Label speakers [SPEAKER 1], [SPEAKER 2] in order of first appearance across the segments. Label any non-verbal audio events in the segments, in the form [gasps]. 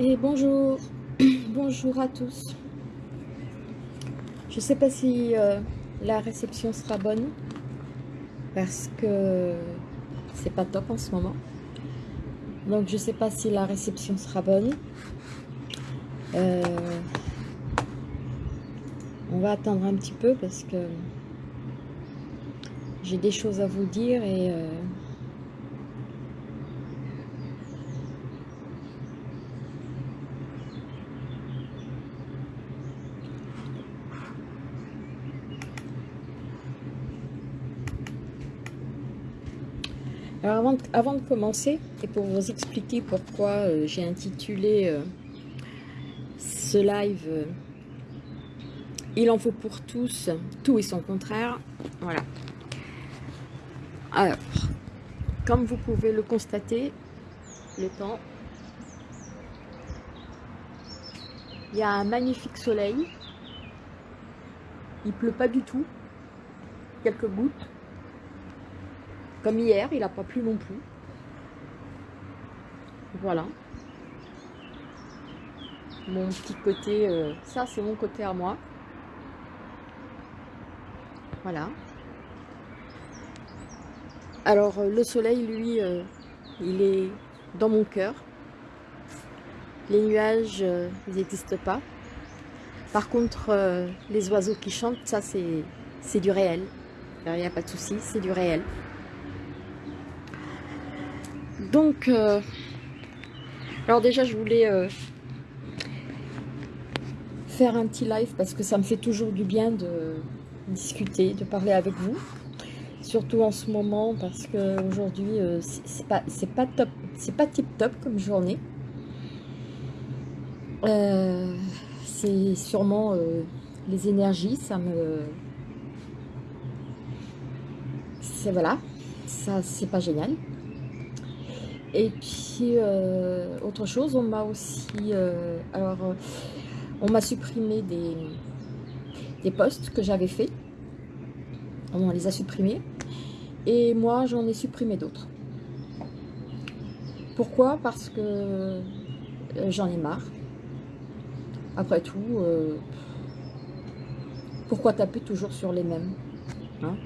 [SPEAKER 1] Et bonjour, [clears throat] bonjour à tous. Je sais pas si euh, la réception sera bonne parce que c'est pas top en ce moment. Donc je sais pas si la réception sera bonne. Euh, on va attendre un petit peu parce que j'ai des choses à vous dire et euh, Avant de, commencer, et pour vous expliquer pourquoi euh, j'ai intitulé euh, ce live euh, Il en faut pour tous, tout et son contraire », voilà. Alors, comme vous pouvez le constater, le temps, il y a un magnifique soleil, il pleut pas du tout, quelques gouttes, comme hier, il n'a pas plu non plus. Voilà. Mon petit côté, euh, ça c'est mon côté à moi. Voilà. Alors euh, le soleil, lui, euh, il est dans mon cœur. Les nuages, ils n'existent pas. Par contre, les oiseaux qui chantent, ça c'est du réel. Il n'y a pas de souci, c'est du réel. Donc, euh, alors déjà, je voulais euh, faire un petit live parce que ça me fait toujours du bien de discuter, de parler avec vous. Surtout en ce moment parce que aujourd'hui, euh, c'est pas, pas top, c'est pas tip top comme journée. c'est sûrement les énergies, ça me... C'est voilà, ça c'est pas génial. Et puis, euh, autre chose, on m'a aussi... Euh, alors, euh, on m'a supprimé des, des posts que j'avais fait. On les a supprimés. Et moi, j'en ai supprimé d'autres. Pourquoi? Parce que j'en ai marre. Après tout, pourquoi taper toujours sur les mêmes hein?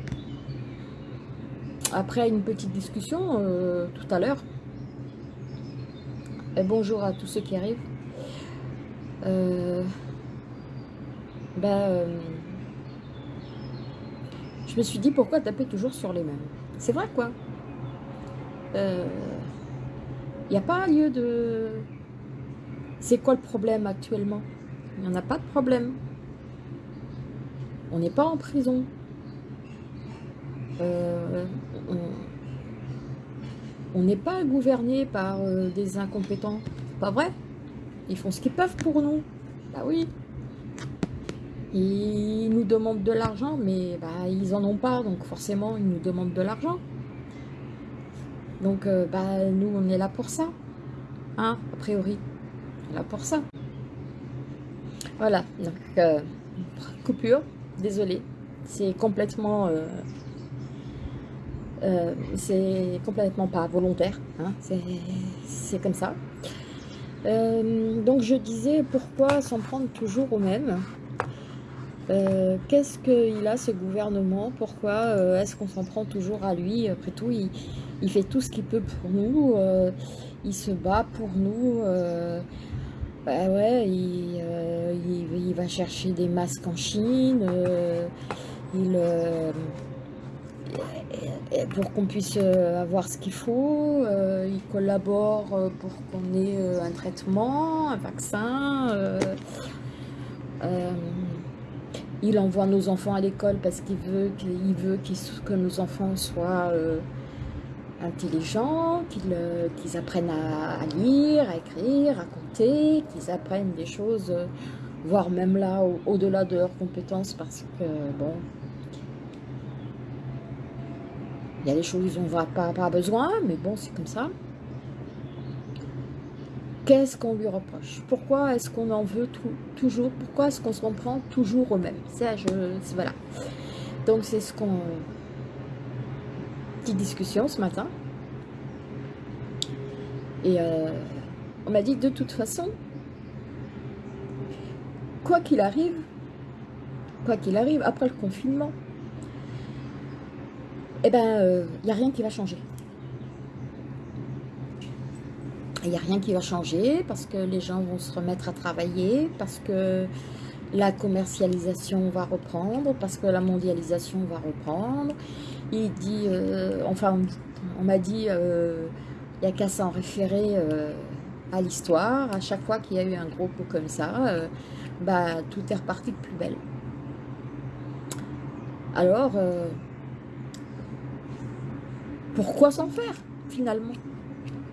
[SPEAKER 1] Après une petite discussion tout à l'heure, bonjour à tous ceux qui arrivent. Ben, je me suis dit pourquoi taper toujours sur les mêmes? C'est vrai quoi. Il euh, n'y a pas lieu de... C'est quoi le problème actuellement? Il n'y en a pas de problème. On n'est pas en prison. On on n'est pas gouverné par euh, des incompétents. Pas vrai? Ils font ce qu'ils peuvent pour nous. Bah oui. Ils nous demandent de l'argent, mais bah, ils en ont pas, donc forcément, ils nous demandent de l'argent. Donc, euh, bah, nous, on est là pour ça. Hein, a priori. On est là pour ça. Voilà, donc, euh, coupure, désolé. C'est complètement c'est complètement pas volontaire, hein, c'est comme ça. Euh, donc je disais, pourquoi s'en prendre toujours au même? Euh, Qu'est-ce qu'il a ce gouvernement? Pourquoi est-ce qu'on s'en prend toujours à lui? Après tout, il, fait tout ce qu'il peut pour nous, il se bat pour nous. bah ouais, il, il, va chercher des masques en Chine, il pour qu'on puisse euh, avoir ce qu'il faut. Euh, il collabore euh, pour qu'on ait un traitement, un vaccin. il envoie nos enfants à l'école parce qu'il veut, qu'il veut que nos enfants soient intelligents, qu'ils apprennent à, lire, à écrire, à compter, qu'ils apprennent des choses, voire même là, au-delà de leurs compétences, parce que, bon, Il y a des choses dont on va pas, pas besoin, mais bon, c'est comme ça. Qu'est-ce qu'on lui reproche? Pourquoi est-ce qu'on en veut toujours? Pourquoi est-ce qu'on se reprend toujours au même? Ça, je, voilà. Donc, c'est ce qu'on... Petite discussion ce matin. Et euh, on m'a dit de toute façon, quoi qu'il arrive, quoi qu'il arrive, après le confinement, eh ben, il euh, n'y a rien qui va changer. Il n'y a rien qui va changer parce que les gens vont se remettre à travailler, parce que la commercialisation va reprendre, parce que la mondialisation va reprendre. Il dit, euh, enfin, on, m'a dit, euh, il n'y a qu'à s'en référer à l'histoire. À chaque fois qu'il y a eu un gros coup comme ça, bah, tout est reparti de plus belle. Alors, pourquoi s'en faire, finalement?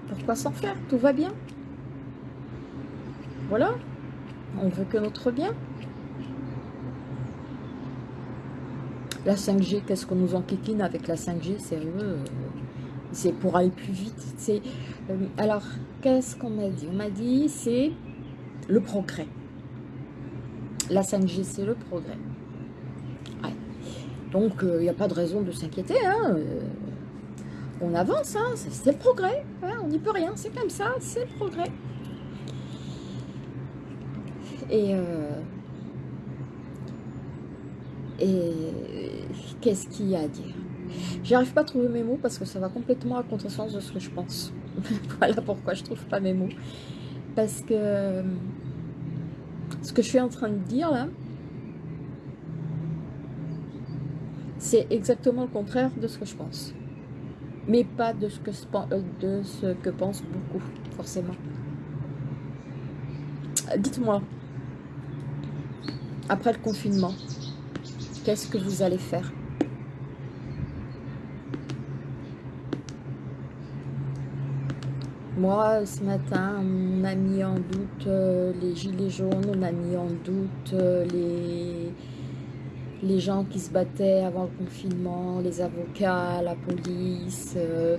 [SPEAKER 1] Pourquoi s'en faire? Tout va bien. Voilà. On veut que notre bien. La 5G, qu'est-ce qu'on nous enquiquine avec la 5G Sérieux C'est pour aller plus vite. C'est euh, Alors, qu'est-ce qu'on m'a dit? On m'a dit, c'est le progrès. La 5G, c'est le progrès. Donc, il euh, n'y a pas de raison de s'inquiéter. Hein euh, on avance, hein, c'est le progrès, hein, on n'y peut rien, c'est comme ça, c'est le progrès. Et, euh, et qu'est-ce qu'il y a à dire? J'arrive pas à trouver mes mots parce que ça va complètement à contresens de ce que je pense. [laughs] voilà pourquoi je trouve pas mes mots. Parce que ce que je suis en train de dire là, c'est exactement le contraire de ce que je pense mais pas de ce que, euh, de ce que pensent beaucoup, forcément. Dites-moi, après le confinement, qu'est-ce que vous allez faire? Moi, ce matin, on a mis en doute euh, les gilets jaunes, on a mis en doute euh, les, les gens qui se battaient avant le confinement, les avocats, la police, euh,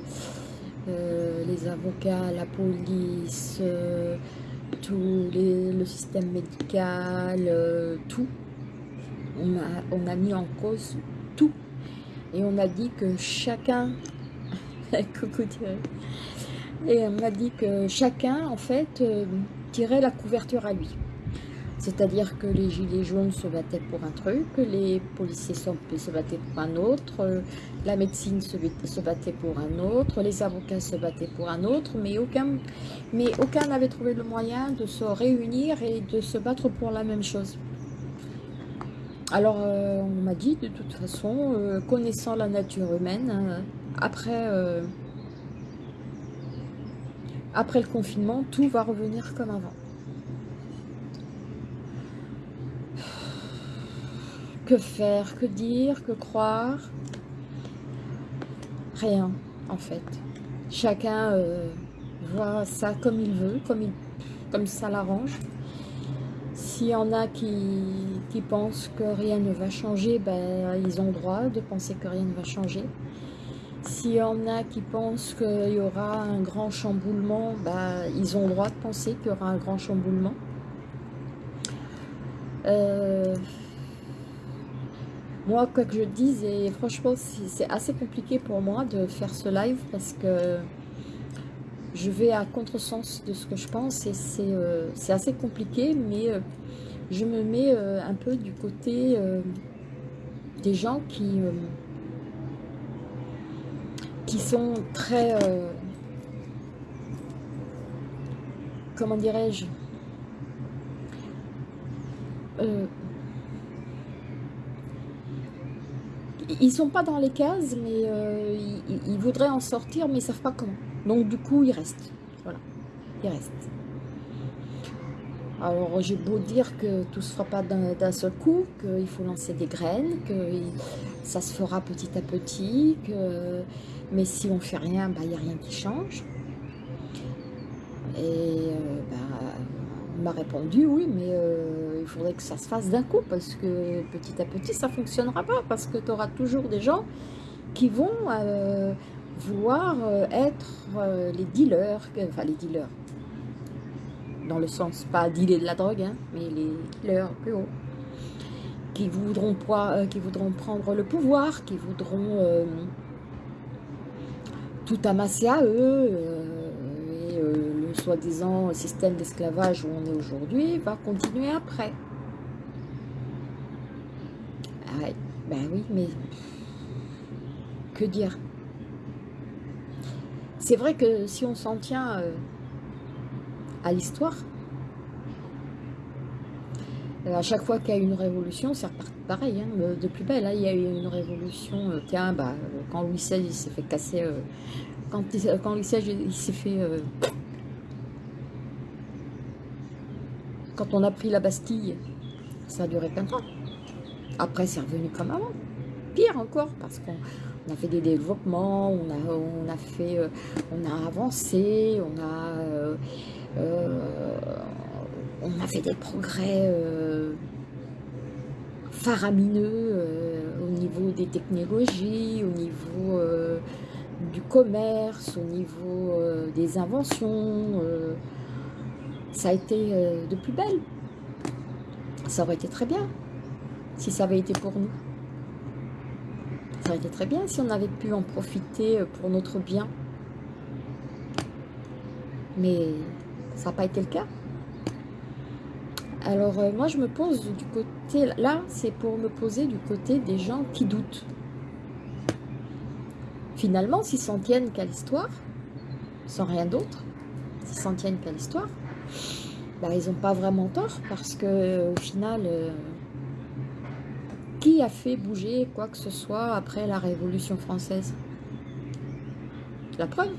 [SPEAKER 1] euh, les avocats, la police, euh, tout le système médical, tout. On a, on a mis en cause tout. Et on a dit que chacun... [laughs] Coucou Et on a dit que chacun, en fait, tirait la couverture à lui. C'est-à-dire que les gilets jaunes se battaient pour un truc, les policiers se battaient pour un autre, la médecine se battait pour un autre, les avocats se battaient pour un autre, mais aucun n'avait trouvé le moyen de se réunir et de se battre pour la même chose. Alors, euh, on m'a dit, de toute façon, euh, connaissant la nature humaine, euh, après le confinement, tout va revenir comme avant. Que faire, que dire, que croire? Rien, en fait. Chacun euh, voit ça comme il veut, comme, il, comme ça l'arrange. S'il y en a qui, qui, pensent que rien ne va changer, ben, ils ont droit de penser que rien ne va changer. S'il y en a qui pensent qu'il y aura un grand chamboulement, ben, ils ont droit de penser qu'il y aura un grand chamboulement. Euh, moi, quoi que je dise, et franchement, c'est assez compliqué pour moi de faire ce live parce que je vais à contresens de ce que je pense et c'est euh, assez compliqué, mais euh, je me mets euh, un peu du côté des gens qui, qui sont très... comment dirais-je ils sont pas dans les cases, mais euh, ils, voudraient en sortir, mais ils savent pas comment. Donc du coup, ils restent. Voilà, ils restent. Alors j'ai beau dire que tout se fera pas d'un seul coup, qu'il faut lancer des graines, que ça se fera petit à petit, que mais si on fait rien, il n'y a rien qui change. Et euh, bah, m'a répondu oui, mais euh, il faudrait que ça se fasse d'un coup parce que petit à petit ça fonctionnera pas parce que tu auras toujours des gens qui vont euh, vouloir euh, être les dealers, enfin les dealers, dans le sens pas dealer de la drogue, hein, mais les dealers plus haut, qui voudront, qui voudront prendre le pouvoir, qui voudront tout amasser à eux soi-disant système d'esclavage où on est aujourd'hui va continuer après. Ah ben oui, mais que dire? C'est vrai que si on s'en tient euh, à l'histoire, euh, à chaque fois qu'il y a une révolution, c'est pareil, hein, de plus belle. Hein, il y a eu une révolution, euh, tiens, bah, quand Louis XVI s'est fait casser, quand, quand Louis XVI s'est fait Quand on a pris la Bastille, ça a duré plein de temps. Après, c'est revenu comme avant. Pire encore, parce qu'on a fait des développements, on a, fait, euh, on avancé, euh, euh, on a fait des progrès faramineux au niveau des technologies, au niveau du commerce, au niveau des inventions ça a été euh, de plus belle. Ça aurait été très bien si ça avait été pour nous. Ça aurait été très bien si on avait pu en profiter euh, pour notre bien. Mais ça n'a pas été le cas. Alors euh, moi je me pose du côté, là c'est pour me poser du côté des gens qui doutent. Finalement, s'ils s'en tiennent qu'à l'histoire, sans rien d'autre, s'ils s'en tiennent qu'à l'histoire, bah, ils n'ont pas vraiment tort parce que au final, euh, qui a fait bouger quoi que ce soit après la Révolution française? La preuve.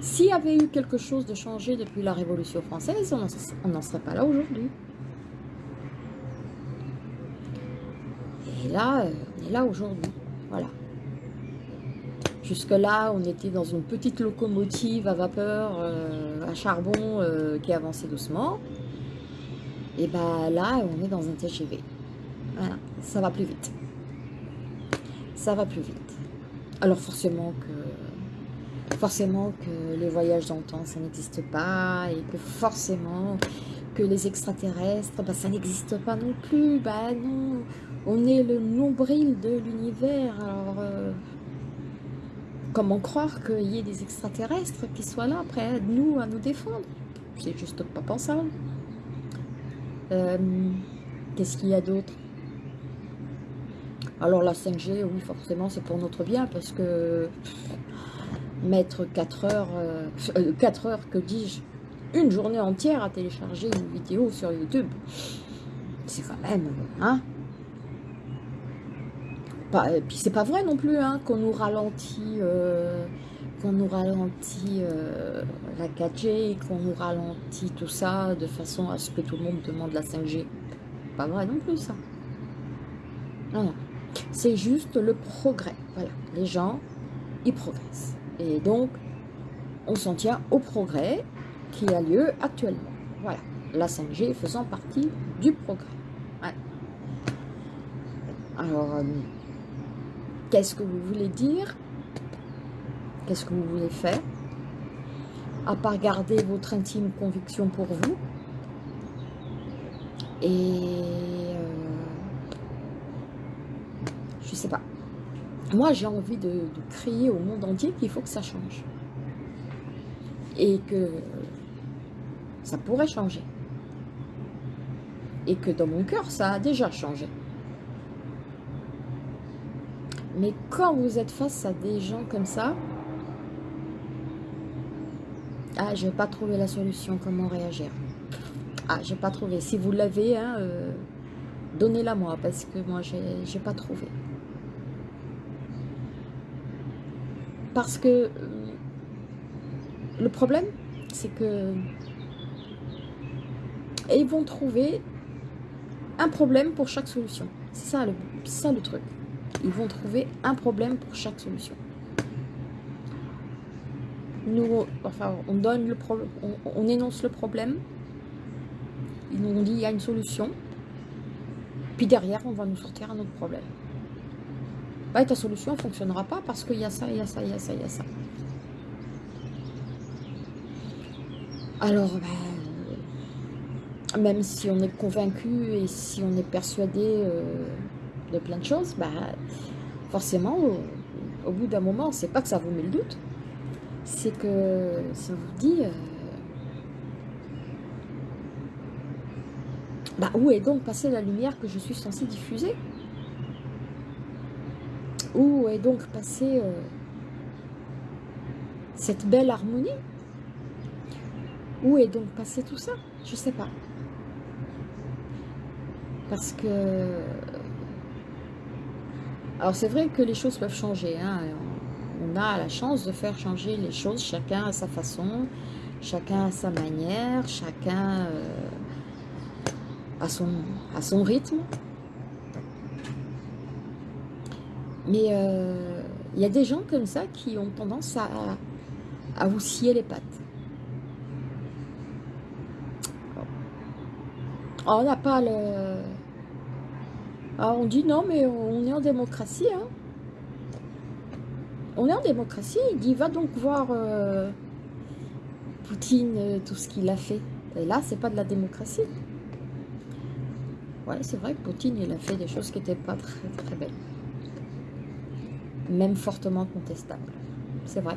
[SPEAKER 1] S'il y avait eu quelque chose de changé depuis la Révolution française, on n'en serait pas là aujourd'hui. Et là, euh, on est là aujourd'hui. Voilà. Jusque-là, on était dans une petite locomotive à vapeur, euh, à charbon, euh, qui avançait doucement. Et bien là, on est dans un TGV. Voilà, ça va plus vite. Ça va plus vite. Alors forcément que, forcément que les voyages dans le temps, ça n'existe pas. Et que forcément que les extraterrestres, ben, ça n'existe pas non plus. Bah non, on est le nombril de l'univers. Euh, Comment croire qu'il y ait des extraterrestres qui soient là, près de nous, à nous défendre? C'est juste pas pensable. Euh, qu'est-ce qu'il y a d'autre? Alors la 5G, oui, forcément, c'est pour notre bien, parce que mettre 4 heures, 4 euh, heures, que dis-je, une journée entière à télécharger une vidéo sur YouTube, c'est quand même, hein? Et puis c'est pas vrai non plus hein, qu'on nous ralentit, euh, qu'on nous ralentit euh, la 4G, qu'on nous ralentit tout ça de façon à ce que tout le monde demande la 5G. Pas vrai non plus ça. Non, non. C'est juste le progrès. Voilà, les gens, ils progressent. Et donc, on s'en tient au progrès qui a lieu actuellement. Voilà, la 5G faisant partie du progrès. Alors, euh, Qu'est-ce que vous voulez dire? Qu'est-ce que vous voulez faire? À part garder votre intime conviction pour vous. Et... Euh, je sais pas. Moi, j'ai envie de, de crier au monde entier qu'il faut que ça change. Et que ça pourrait changer. Et que dans mon cœur, ça a déjà changé. Mais quand vous êtes face à des gens comme ça, ah, je n'ai pas trouvé la solution, comment réagir. Ah, j'ai pas trouvé. Si vous l'avez, hein, euh, donnez-la moi, parce que moi, j'ai pas trouvé. Parce que euh, le problème, c'est que ils vont trouver un problème pour chaque solution. C'est ça, ça le truc ils vont trouver un problème pour chaque solution. Nous, enfin, on donne le problème, on, énonce le problème, ils nous ont dit il y a une solution, puis derrière on va nous sortir un autre problème. Ouais, ta solution ne fonctionnera pas parce qu'il y a ça, il y a ça, il y a ça, il y a ça. Alors, ben, même si on est convaincu et si on est persuadé euh, de plein de choses, bah, forcément, au, bout d'un moment, c'est pas que ça vous met le doute, c'est que ça vous dit... Euh, bah, où est donc passée la lumière que je suis censée diffuser? Où est donc passée euh, cette belle harmonie? Où est donc passé tout ça? Je sais pas. Parce que alors c'est vrai que les choses peuvent changer. Hein. On a la chance de faire changer les choses, chacun à sa façon, chacun à sa manière, chacun euh, à, son, à son rythme. Mais euh, il y a des gens comme ça qui ont tendance à, à vous scier les pattes. Oh, on n'a pas le... Ah, on dit non, mais on est en démocratie. Hein. On est en démocratie. Il dit, va donc voir euh, Poutine, euh, tout ce qu'il a fait. Et là, c'est pas de la démocratie. Ouais, c'est vrai que Poutine, il a fait des choses qui n'étaient pas très, très belles. Même fortement contestables. C'est vrai.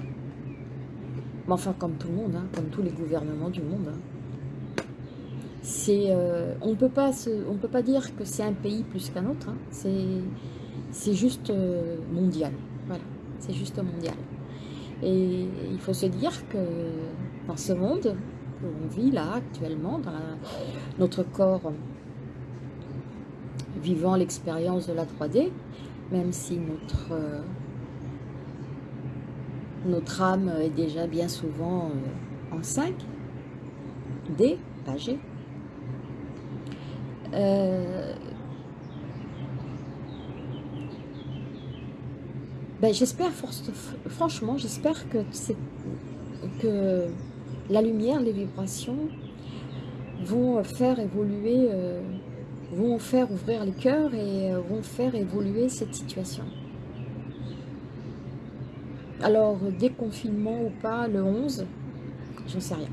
[SPEAKER 1] Mais enfin, comme tout le monde, hein, comme tous les gouvernements du monde. Hein. Euh, on ne peut pas dire que c'est un pays plus qu'un autre. Hein. C'est juste euh, mondial. C'est juste mondial. Et il faut se dire que dans ce monde qu'on vit là actuellement, dans notre corps vivant l'expérience de la 3D, même si notre euh, notre âme est déjà bien souvent en 5, D, pas G. Euh, ben j'espère, franchement, j'espère que, que la lumière, les vibrations vont faire évoluer, euh, vont faire ouvrir les cœurs et vont faire évoluer cette situation. Alors, déconfinement ou pas, le 11, j'en sais rien.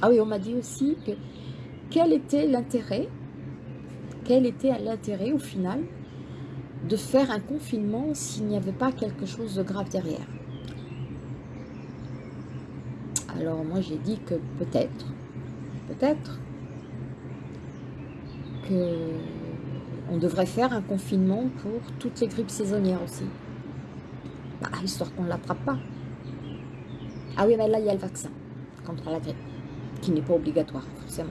[SPEAKER 1] Ah oui, on m'a dit aussi que quel était l'intérêt, quel était l'intérêt au final de faire un confinement s'il n'y avait pas quelque chose de grave derrière? Alors moi j'ai dit que peut-être, peut-être que on devrait faire un confinement pour toutes les grippes saisonnières aussi. Bah, histoire qu'on ne l'attrape pas. Ah oui, mais là, il y a le vaccin contre la grippe, qui n'est pas obligatoire, forcément.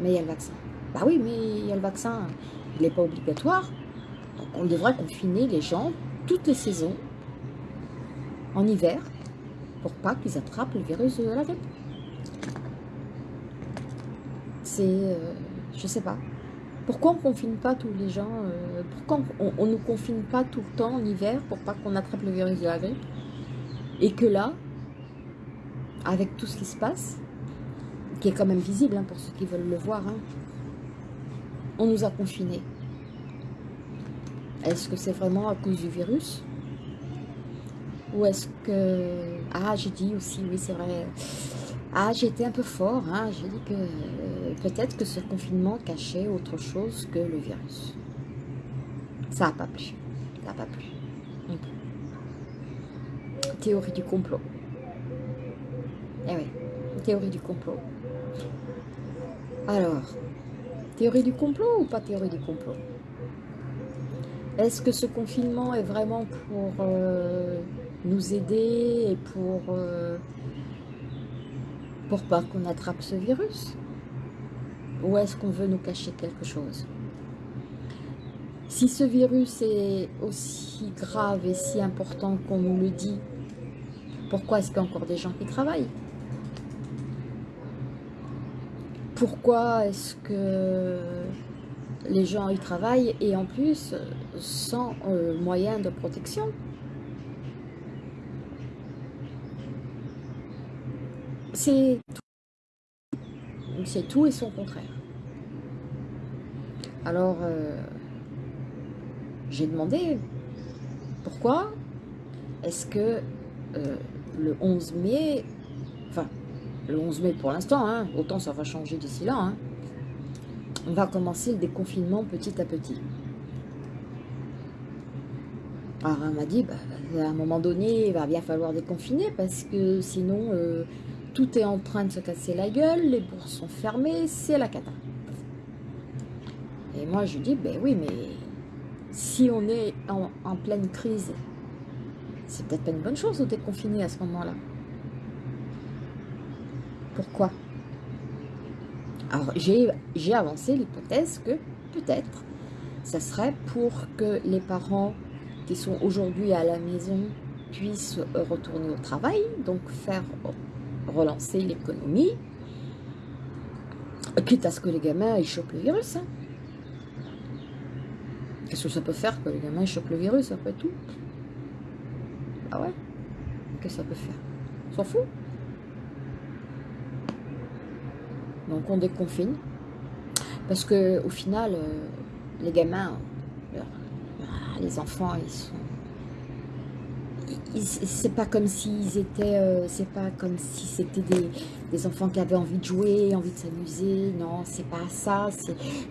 [SPEAKER 1] Mais il y a le vaccin. Bah oui, mais il y a le vaccin, il n'est pas obligatoire. Donc, on devrait confiner les gens toutes les saisons, en hiver, pour pas qu'ils attrapent le virus de la grippe. C'est... Euh, je sais pas. Pourquoi on ne confine pas tous les gens euh, Pourquoi on ne nous confine pas tout le temps en hiver pour pas qu'on attrape le virus de la grippe? Et que là, avec tout ce qui se passe, qui est quand même visible hein, pour ceux qui veulent le voir, hein, on nous a confinés. Est-ce que c'est vraiment à cause du virus? Ou est-ce que... Ah, j'ai dit aussi, oui c'est vrai, ah, j'ai été un peu fort, hein. j'ai dit que euh, peut-être que ce confinement cachait autre chose que le virus. Ça n'a pas plu, ça n'a pas plu. Théorie du complot. Eh oui, théorie du complot. Alors, théorie du complot ou pas théorie du complot? Est-ce que ce confinement est vraiment pour euh, nous aider et pour... Euh, pour pas qu'on attrape ce virus? Ou est-ce qu'on veut nous cacher quelque chose? Si ce virus est aussi grave et si important qu'on nous le dit, pourquoi est-ce qu'il y a encore des gens qui travaillent? Pourquoi est-ce que les gens y travaillent et en plus sans euh, moyens de protection C'est tout. et son contraire. Alors, euh, j'ai demandé pourquoi est-ce que euh, le 11 mai, le 11 mai pour l'instant, hein, autant ça va changer d'ici là, hein, on va commencer le déconfinement petit à petit. Alors, elle m'a dit, bah, à un moment donné, il va bien falloir déconfiner parce que sinon, euh, tout est en train de se casser la gueule, les bourses sont fermées, c'est la cata. Et moi, je dis, ben oui, mais si on est en, pleine crise, c'est peut-être pas une bonne chose de déconfiner à ce moment-là. Pourquoi Alors, j'ai avancé l'hypothèse que peut-être, ça serait pour que les parents qui sont aujourd'hui à la maison puissent retourner au travail, donc faire relancer l'économie, quitte à ce que les gamins ils le virus. Hein. Qu'est-ce que ça peut faire que les gamins chopent le virus après tout? Ah ouais? Qu'est-ce que ça peut faire? S'en fout? Donc on déconfine. Parce que au final, euh, les gamins, euh, les enfants, ils sont c'est pas comme étaient, euh, c'est pas comme si c'était des, enfants qui avaient envie de jouer, envie de s'amuser, non, c'est pas ça,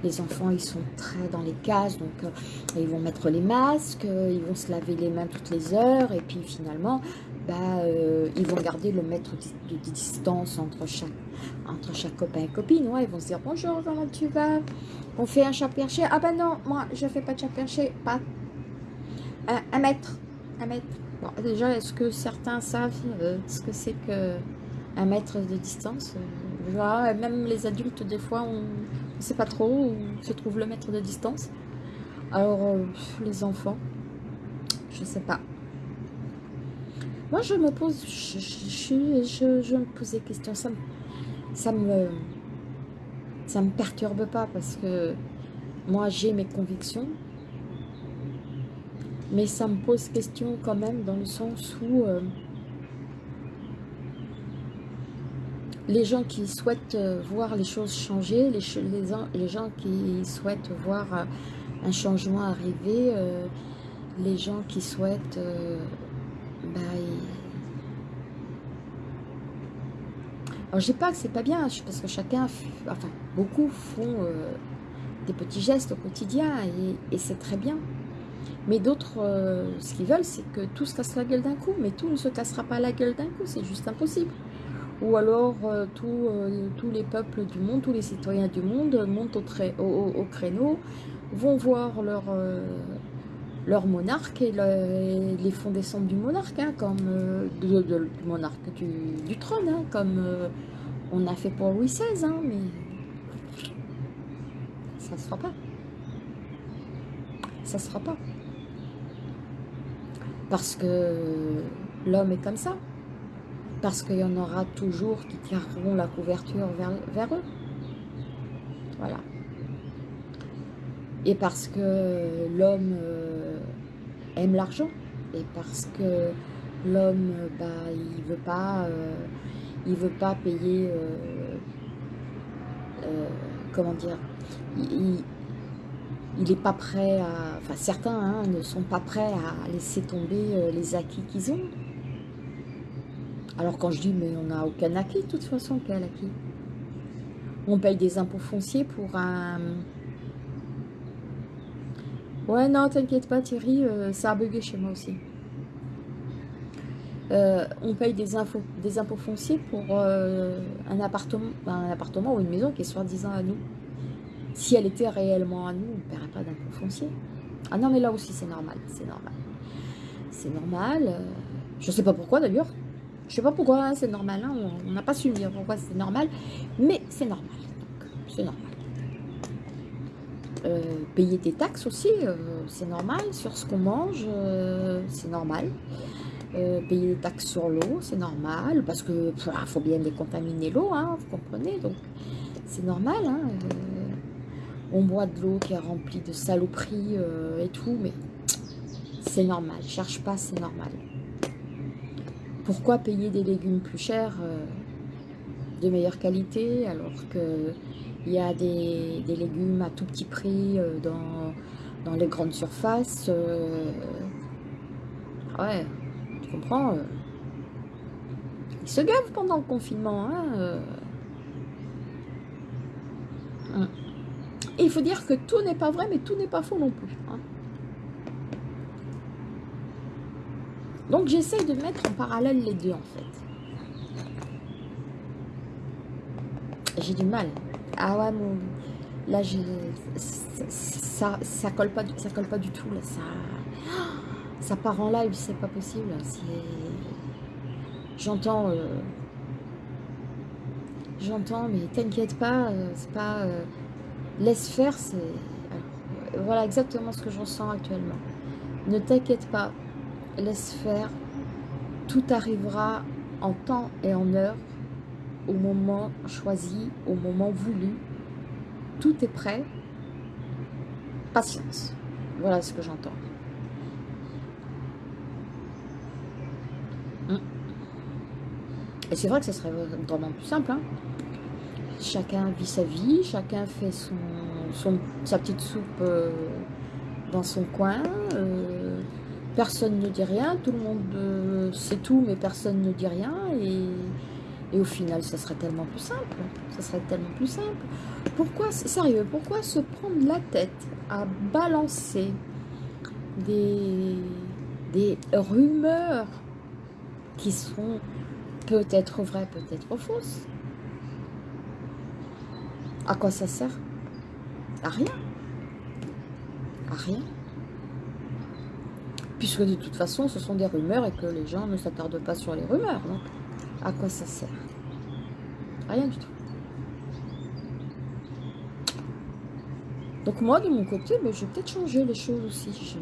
[SPEAKER 1] les enfants, ils sont très dans les cases, donc euh, ils vont mettre les masques, euh, ils vont se laver les mains toutes les heures, et puis finalement, bah, ils vont garder le mètre de, distance entre chaque, entre chaque copain et copine, ils vont se dire, bonjour, comment tu vas? On fait un chat perché. Ah ben non, moi, je fais pas de chat perché, pas. Un, un mètre, un mètre déjà, est-ce que certains savent euh, ce que c'est qu'un mètre de distance? Euh, Même les adultes, des fois, on ne sait pas trop où se trouve le mètre de distance. Alors, euh, les enfants, je ne sais pas. Moi, je me pose, je, me pose des questions. Ça ça me, ça me perturbe pas parce que moi, j'ai mes convictions mais ça me pose question quand même dans le sens où les gens qui souhaitent voir les choses changer, les, gens qui souhaitent voir un changement arriver, les gens qui souhaitent... Alors je dis pas que c'est pas bien, parce que chacun, enfin beaucoup font des petits gestes au quotidien et c'est très bien. Mais d'autres, euh, ce qu'ils veulent, c'est que tout se casse la gueule d'un coup. Mais tout ne se cassera pas la gueule d'un coup, c'est juste impossible. Ou alors, euh, euh, tous les peuples du monde, tous les citoyens du monde montent au, créneau, vont voir leur, leur monarque et, les font descendre du monarque, hein, comme du monarque du, trône, hein, comme on a fait pour Louis XVI, hein, mais ça ne se fera pas. Ça ne se fera pas. Parce que l'homme est comme ça. Parce qu'il y en aura toujours qui tireront la couverture vers, eux. Voilà. Et parce que l'homme euh, aime l'argent. Et parce que l'homme, bah, il veut pas, euh, il veut pas payer, euh, comment dire, il, il n'est pas prêt à... Enfin, certains hein, ne sont pas prêts à laisser tomber les acquis qu'ils ont. Alors quand je dis, mais on n'a aucun acquis, de toute façon, quel acquis On paye des impôts fonciers pour un... Ouais, non, t'inquiète pas Thierry, euh, ça a bugué chez moi aussi. Euh, on paye des, des impôts fonciers pour un, appartement, un appartement ou une maison qui est soi-disant à nous. Si elle était réellement à nous, on ne paierait pas d'impôt foncier. Ah non, mais là aussi, c'est normal, c'est normal. C'est normal. Euh, je ne sais pas pourquoi, d'ailleurs. Je ne sais pas pourquoi hein, c'est normal. Hein, on n'a pas su dire pourquoi c'est normal. Mais c'est normal. C'est normal. Euh, payer des taxes aussi, euh, c'est normal. Sur ce qu'on mange, c'est normal. payer des taxes sur l'eau, c'est normal. Parce que faut bien décontaminer l'eau, hein, vous comprenez. Donc, c'est normal. Hein, on boit de l'eau qui est remplie de saloperies euh, et tout, mais c'est normal. Cherche pas, c'est normal. Pourquoi payer des légumes plus chers, euh, de meilleure qualité, alors qu'il y a des, légumes à tout petit prix euh, dans, dans, les grandes surfaces Ouais, tu comprends Ils se gavent pendant le confinement, hein il faut dire que tout n'est pas vrai, mais tout n'est pas faux non plus. Hein. Donc j'essaye de mettre en parallèle les deux en fait. J'ai du mal. Ah ouais, mon... Là, ça, ça colle pas, ça colle pas du tout. Là, ça, ça part en live, c'est pas possible. J'entends, euh, j'entends, mais t'inquiète pas, euh, c'est pas, euh, laisse faire, c'est, voilà exactement ce que je ressens actuellement. Ne t'inquiète pas, laisse faire, tout arrivera en temps et en heure, au moment choisi, au moment voulu, tout est prêt, patience. Voilà ce que j'entends. Hum. Et c'est vrai que ce serait vraiment plus simple. Hein. Chacun vit sa vie, chacun fait son, sa petite soupe euh, dans son coin. Euh, personne ne dit rien, tout le monde euh, sait tout, mais personne ne dit rien. Et et au final, ça serait tellement plus simple. Ça serait tellement plus simple. Pourquoi, sérieux, pourquoi se prendre la tête à balancer des, rumeurs qui sont peut-être vraies, peut-être fausses? À quoi ça sert? À rien. À rien. Puisque de toute façon, ce sont des rumeurs et que les gens ne s'attardent pas sur les rumeurs. À quoi ça sert? Rien du tout. Donc moi, de mon côté, ben, je vais peut-être changer les choses aussi.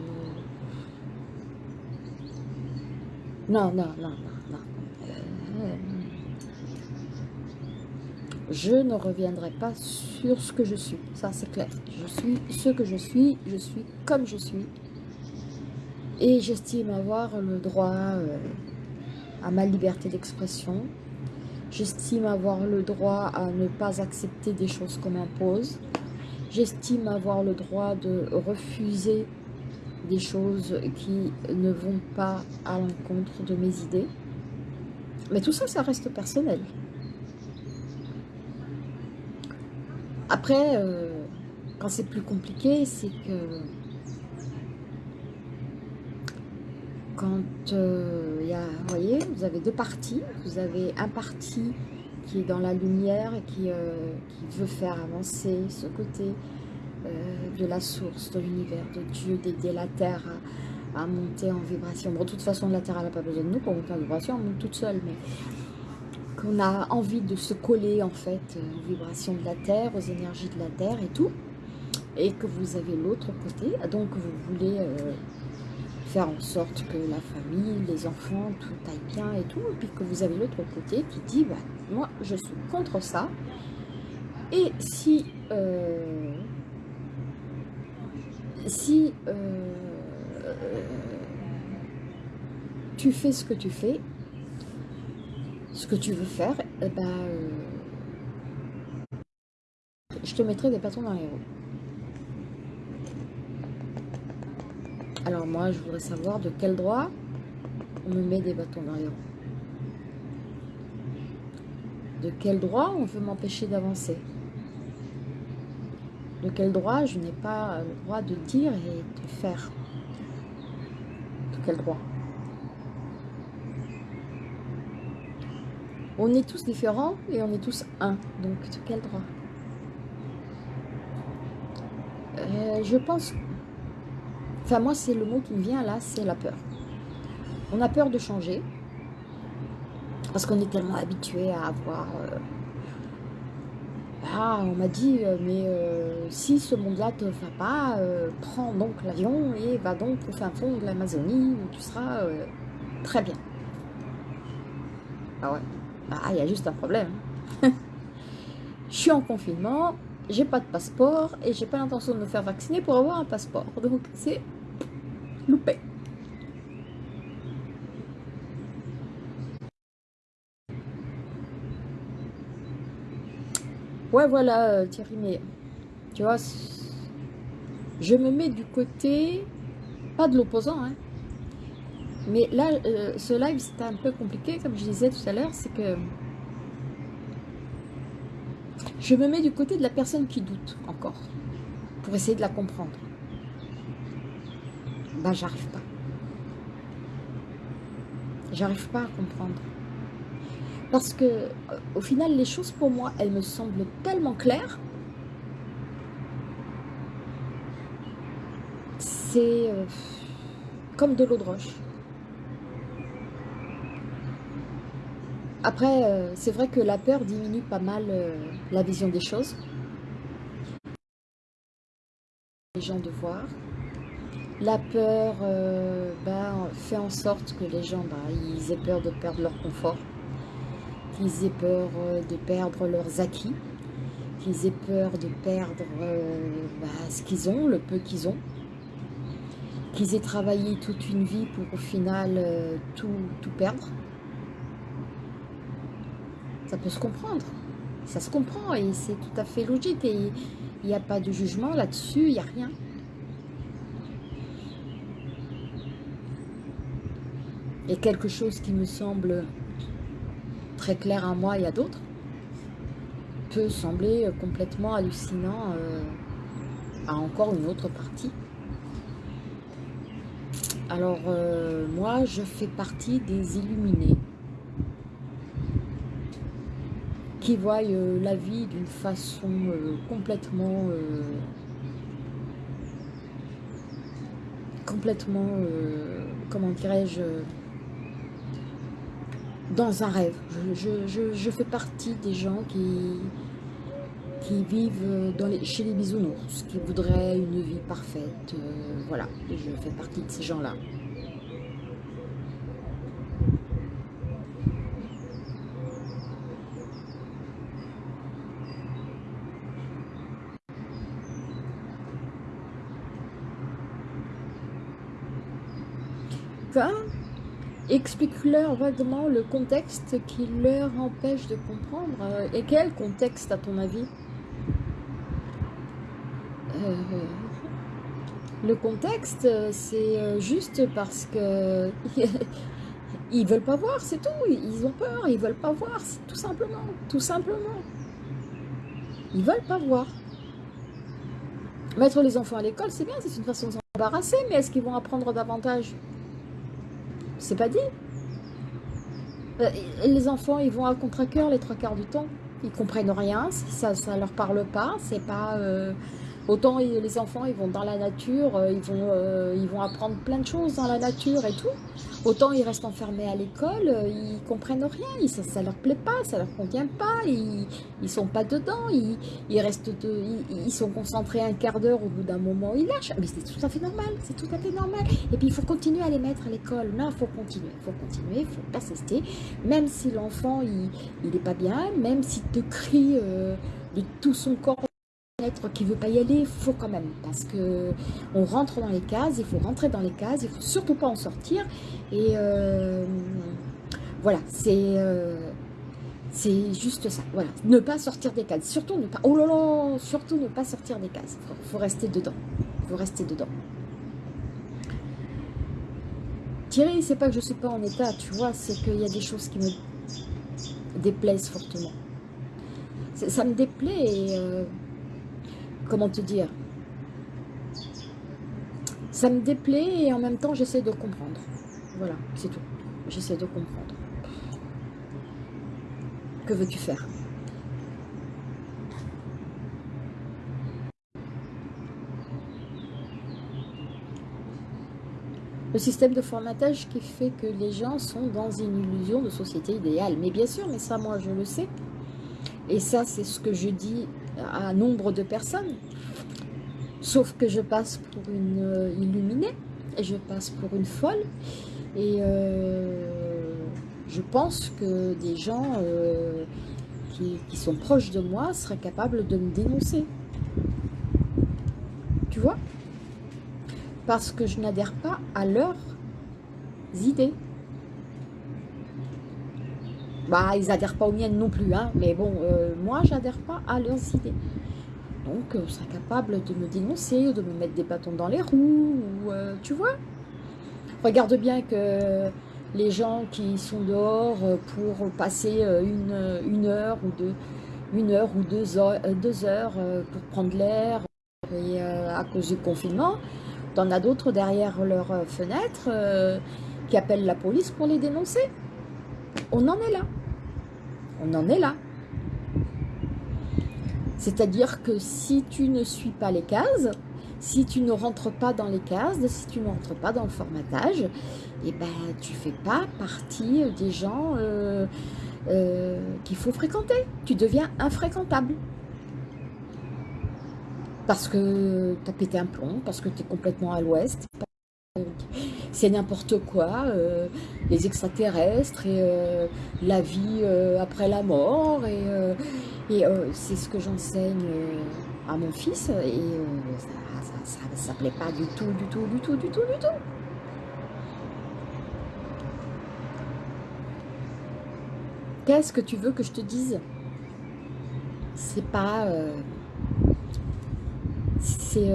[SPEAKER 1] Non, non, non, non, non. Euh, je ne reviendrai pas sur ce que je suis. Ça, c'est clair. Je suis ce que je suis. Je suis comme je suis. Et j'estime avoir le droit... Euh, ma liberté d'expression. J'estime avoir le droit à ne pas accepter des choses qu'on m'impose. J'estime avoir le droit de refuser des choses qui ne vont pas à l'encontre de mes idées. Mais tout ça, ça reste personnel. Après, euh, quand c'est plus compliqué, c'est que quand euh, vous voyez, vous avez deux parties. Vous avez un parti qui est dans la lumière et qui, euh, veut faire avancer ce côté euh, de la source, de l'univers, de Dieu, d'aider la Terre à, monter en vibration. Bon, de toute façon, la Terre n'a pas besoin de nous pour monter en vibration, on monte toute seule, mais qu'on a envie de se coller en fait aux vibrations de la Terre, aux énergies de la Terre et tout, et que vous avez l'autre côté, donc vous voulez faire en sorte que la famille, les enfants, tout aille bien et tout, et puis que vous avez l'autre côté qui dit, bah, moi je suis contre ça, et si, euh, euh, tu fais ce que tu fais, ce que tu veux faire, eh ben, euh, je te mettrai des bâtons dans les roues. Alors moi, je voudrais savoir de quel droit on me met des bâtons dans. De quel droit on veut m'empêcher d'avancer De quel droit je n'ai pas le droit de dire et de faire De quel droit On est tous différents et on est tous un. Donc, de quel droit euh, Je pense Enfin, moi, c'est le mot qui me vient là, c'est la peur. On a peur de changer. Parce qu'on est tellement habitué à avoir... Euh, ah, on m'a dit, euh, mais euh, si ce monde-là te va pas, prends donc l'avion et va donc au fin fond de l'Amazonie où tu seras très bien. Ah ouais, ah, il y a juste un problème. [laughs] Je suis en confinement, j'ai pas de passeport et j'ai pas l'intention de me faire vacciner pour avoir un passeport. Donc c'est loupé. Ouais, voilà, euh, Thierry, mais tu vois, je me mets du côté, pas de l'opposant, hein, mais là, euh, ce live, c'était un peu compliqué, comme je disais tout à l'heure, c'est que je me mets du côté de la personne qui doute encore, pour essayer de la comprendre. Ben, j'arrive pas. J'arrive pas à comprendre. Parce que, euh, au final, les choses pour moi, elles me semblent tellement claires. C'est euh, comme de l'eau de roche. Après, euh, c'est vrai que la peur diminue pas mal la vision des choses. Les gens de voir, la peur ben, fait en sorte que les gens ben, aient peur de perdre leur confort, qu'ils aient peur de perdre leurs acquis, qu'ils aient peur de perdre ben, ce qu'ils ont, le peu qu'ils ont, qu'ils aient travaillé toute une vie pour au final tout, tout perdre. Ça peut se comprendre, ça se comprend et c'est tout à fait logique et il n'y a pas de jugement là-dessus, il n'y a rien. Et quelque chose qui me semble très clair à moi et à d'autres peut sembler complètement hallucinant euh, à encore une autre partie. Alors euh, moi je fais partie des illuminés qui voient euh, la vie d'une façon complètement complètement comment dirais-je dans un rêve. Je, fais partie des gens qui, vivent chez les bisounours, qui voudraient une vie parfaite. Euh, voilà, je fais partie de ces gens-là. Explique-leur vaguement le contexte qui leur empêche de comprendre. Et quel contexte à ton avis? Euh, Le contexte, c'est euh, juste parce que [laughs] ils veulent pas voir, c'est tout. Ils ont peur, ils veulent pas voir, tout simplement, tout simplement. Ils veulent pas voir. Mettre les enfants à l'école, c'est bien, c'est une façon de s'embarrasser, mais est-ce qu'ils vont apprendre davantage? C'est pas dit. Euh, les enfants, ils vont à contre-cœur les trois quarts du temps. Ils comprennent rien, ça ne leur parle pas, c'est pas... Euh, Autant les enfants, ils vont dans la nature, euh, ils vont, euh, ils vont apprendre plein de choses dans la nature et tout. Autant ils restent enfermés à l'école, euh, ils comprennent rien, ça, ne leur plaît pas, ça leur convient pas, ils, ils sont pas dedans, ils, restent, ils, sont concentrés un quart d'heure, au bout d'un moment ils lâchent. Mais c'est tout à fait normal, c'est tout à fait normal. Et puis il faut continuer à les mettre à l'école. Non, il faut continuer, il faut continuer, il faut persister. Même si l'enfant, il, n'est pas bien, même s'il te crie de tout son corps qui veut pas y aller, il faut quand même, parce que on rentre dans les cases, il faut rentrer dans les cases, il faut surtout pas en sortir, et euh, voilà, c'est euh, c'est juste ça, voilà, ne pas sortir des cases, surtout ne pas, oh là là, surtout ne pas sortir des cases, faut, faut rester dedans, faut rester dedans. Thierry, c'est pas que je suis pas en état, tu vois, c'est qu'il y a des choses qui me déplaisent fortement. Ça me déplaît et euh, comment te dire? Ça me déplaît et en même temps j'essaie de comprendre. Voilà, c'est tout. J'essaie de comprendre. Que veux-tu faire? Le système de formatage qui fait que les gens sont dans une illusion de société idéale. Mais bien sûr, mais ça moi je le sais. Et ça c'est ce que je dis à nombre de personnes. Sauf que je passe pour une euh, illuminée, et je passe pour une folle, et euh, je pense que des gens euh, qui, qui, sont proches de moi seraient capables de me dénoncer. Tu vois? Parce que je n'adhère pas à leurs idées. Bah, ils n'adhèrent pas aux miennes non plus, hein, mais bon, euh, moi, j'adhère pas à leurs idées. Donc, euh, ils capables de me dénoncer, de me mettre des bâtons dans les roues, ou, euh, tu vois. Regarde bien que les gens qui sont dehors pour passer une, une heure ou deux, une heure ou deux heures, deux heures pour prendre l'air, à cause du confinement, t'en as d'autres derrière leur fenêtre qui appellent la police pour les dénoncer. On en est là. On en est là. C'est-à-dire que si tu ne suis pas les cases, Si tu ne rentres pas dans les cases, si tu ne rentres pas dans le formatage, eh ben, tu fais pas partie des gens euh, euh, qu'il faut fréquenter. Tu deviens infréquentable. Parce que tu as pété un plomb, parce que tu es complètement à l'ouest, c'est n'importe quoi, euh, les extraterrestres et euh, la vie euh, après la mort, et, c'est ce que j'enseigne à mon fils, et ça ne plaît pas du tout, du tout, du tout, du tout, du tout. Qu'est-ce que tu veux que je te dise? C'est pas... c'est...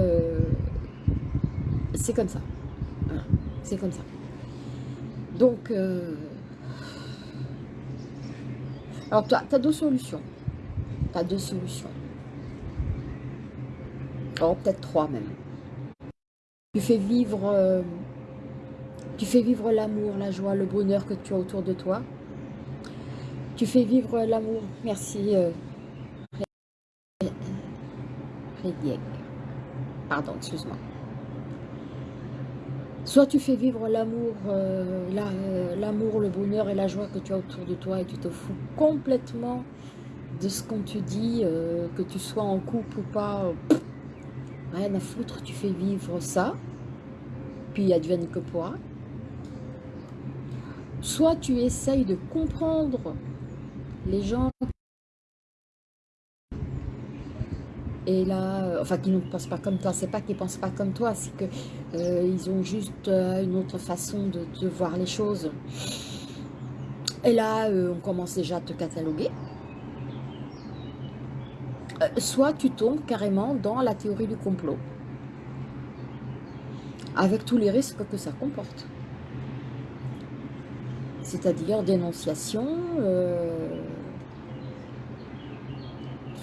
[SPEAKER 1] c'est comme ça. C'est comme ça. Donc, euh, alors tu as deux solutions. Tu as deux solutions. Oh, peut-être trois même. Tu fais vivre, euh, vivre l'amour, la joie, le bonheur que tu as autour de toi. Tu fais vivre l'amour. Merci. Euh, Pardon, excuse-moi. Soit tu fais vivre l'amour, euh, euh, l'amour, le bonheur et la joie que tu as autour de toi et tu te fous complètement de ce qu'on te dit, euh, que tu sois en couple ou pas, rien à foutre, tu fais vivre ça, puis advienne que pourra. Soit tu essayes de comprendre les gens et là, euh, enfin qui ne pensent pas comme toi, c'est pas qu'ils pensent pas comme toi, c'est que euh, ils ont juste euh, une autre façon de, voir les choses. Et là, on commence déjà à te cataloguer. soit tu tombes carrément dans la théorie du complot, avec tous les risques que ça comporte. C'est-à-dire dénonciation,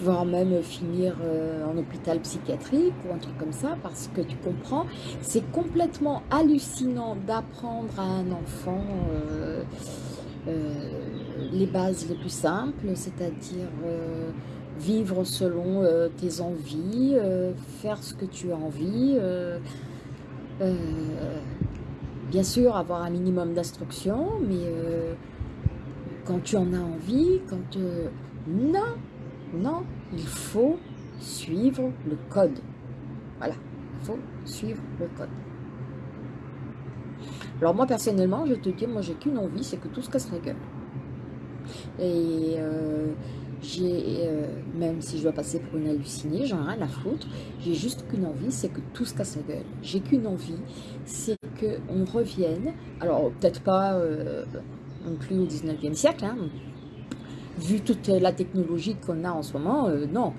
[SPEAKER 1] voire même finir euh, en hôpital psychiatrique ou un truc comme ça, parce que tu comprends, c'est complètement hallucinant d'apprendre à un enfant euh, euh, les bases les plus simples, c'est-à-dire vivre selon tes envies, faire ce que tu as envie, bien sûr avoir un minimum d'instruction, mais quand tu en as envie, quand... non non, il faut suivre le code. Voilà, il faut suivre le code. Alors moi, personnellement, je te dis, moi, j'ai qu'une envie, c'est que tout se casse la gueule. Et euh, j'ai, euh, même si je dois passer pour une hallucinée, j'en ai rien à foutre, j'ai juste qu'une envie, c'est que tout se casse la gueule. J'ai qu'une envie, c'est qu'on revienne, alors peut-être pas euh, non plus au 19e siècle, hein, vu toute la technologie qu'on a en ce moment, euh, non,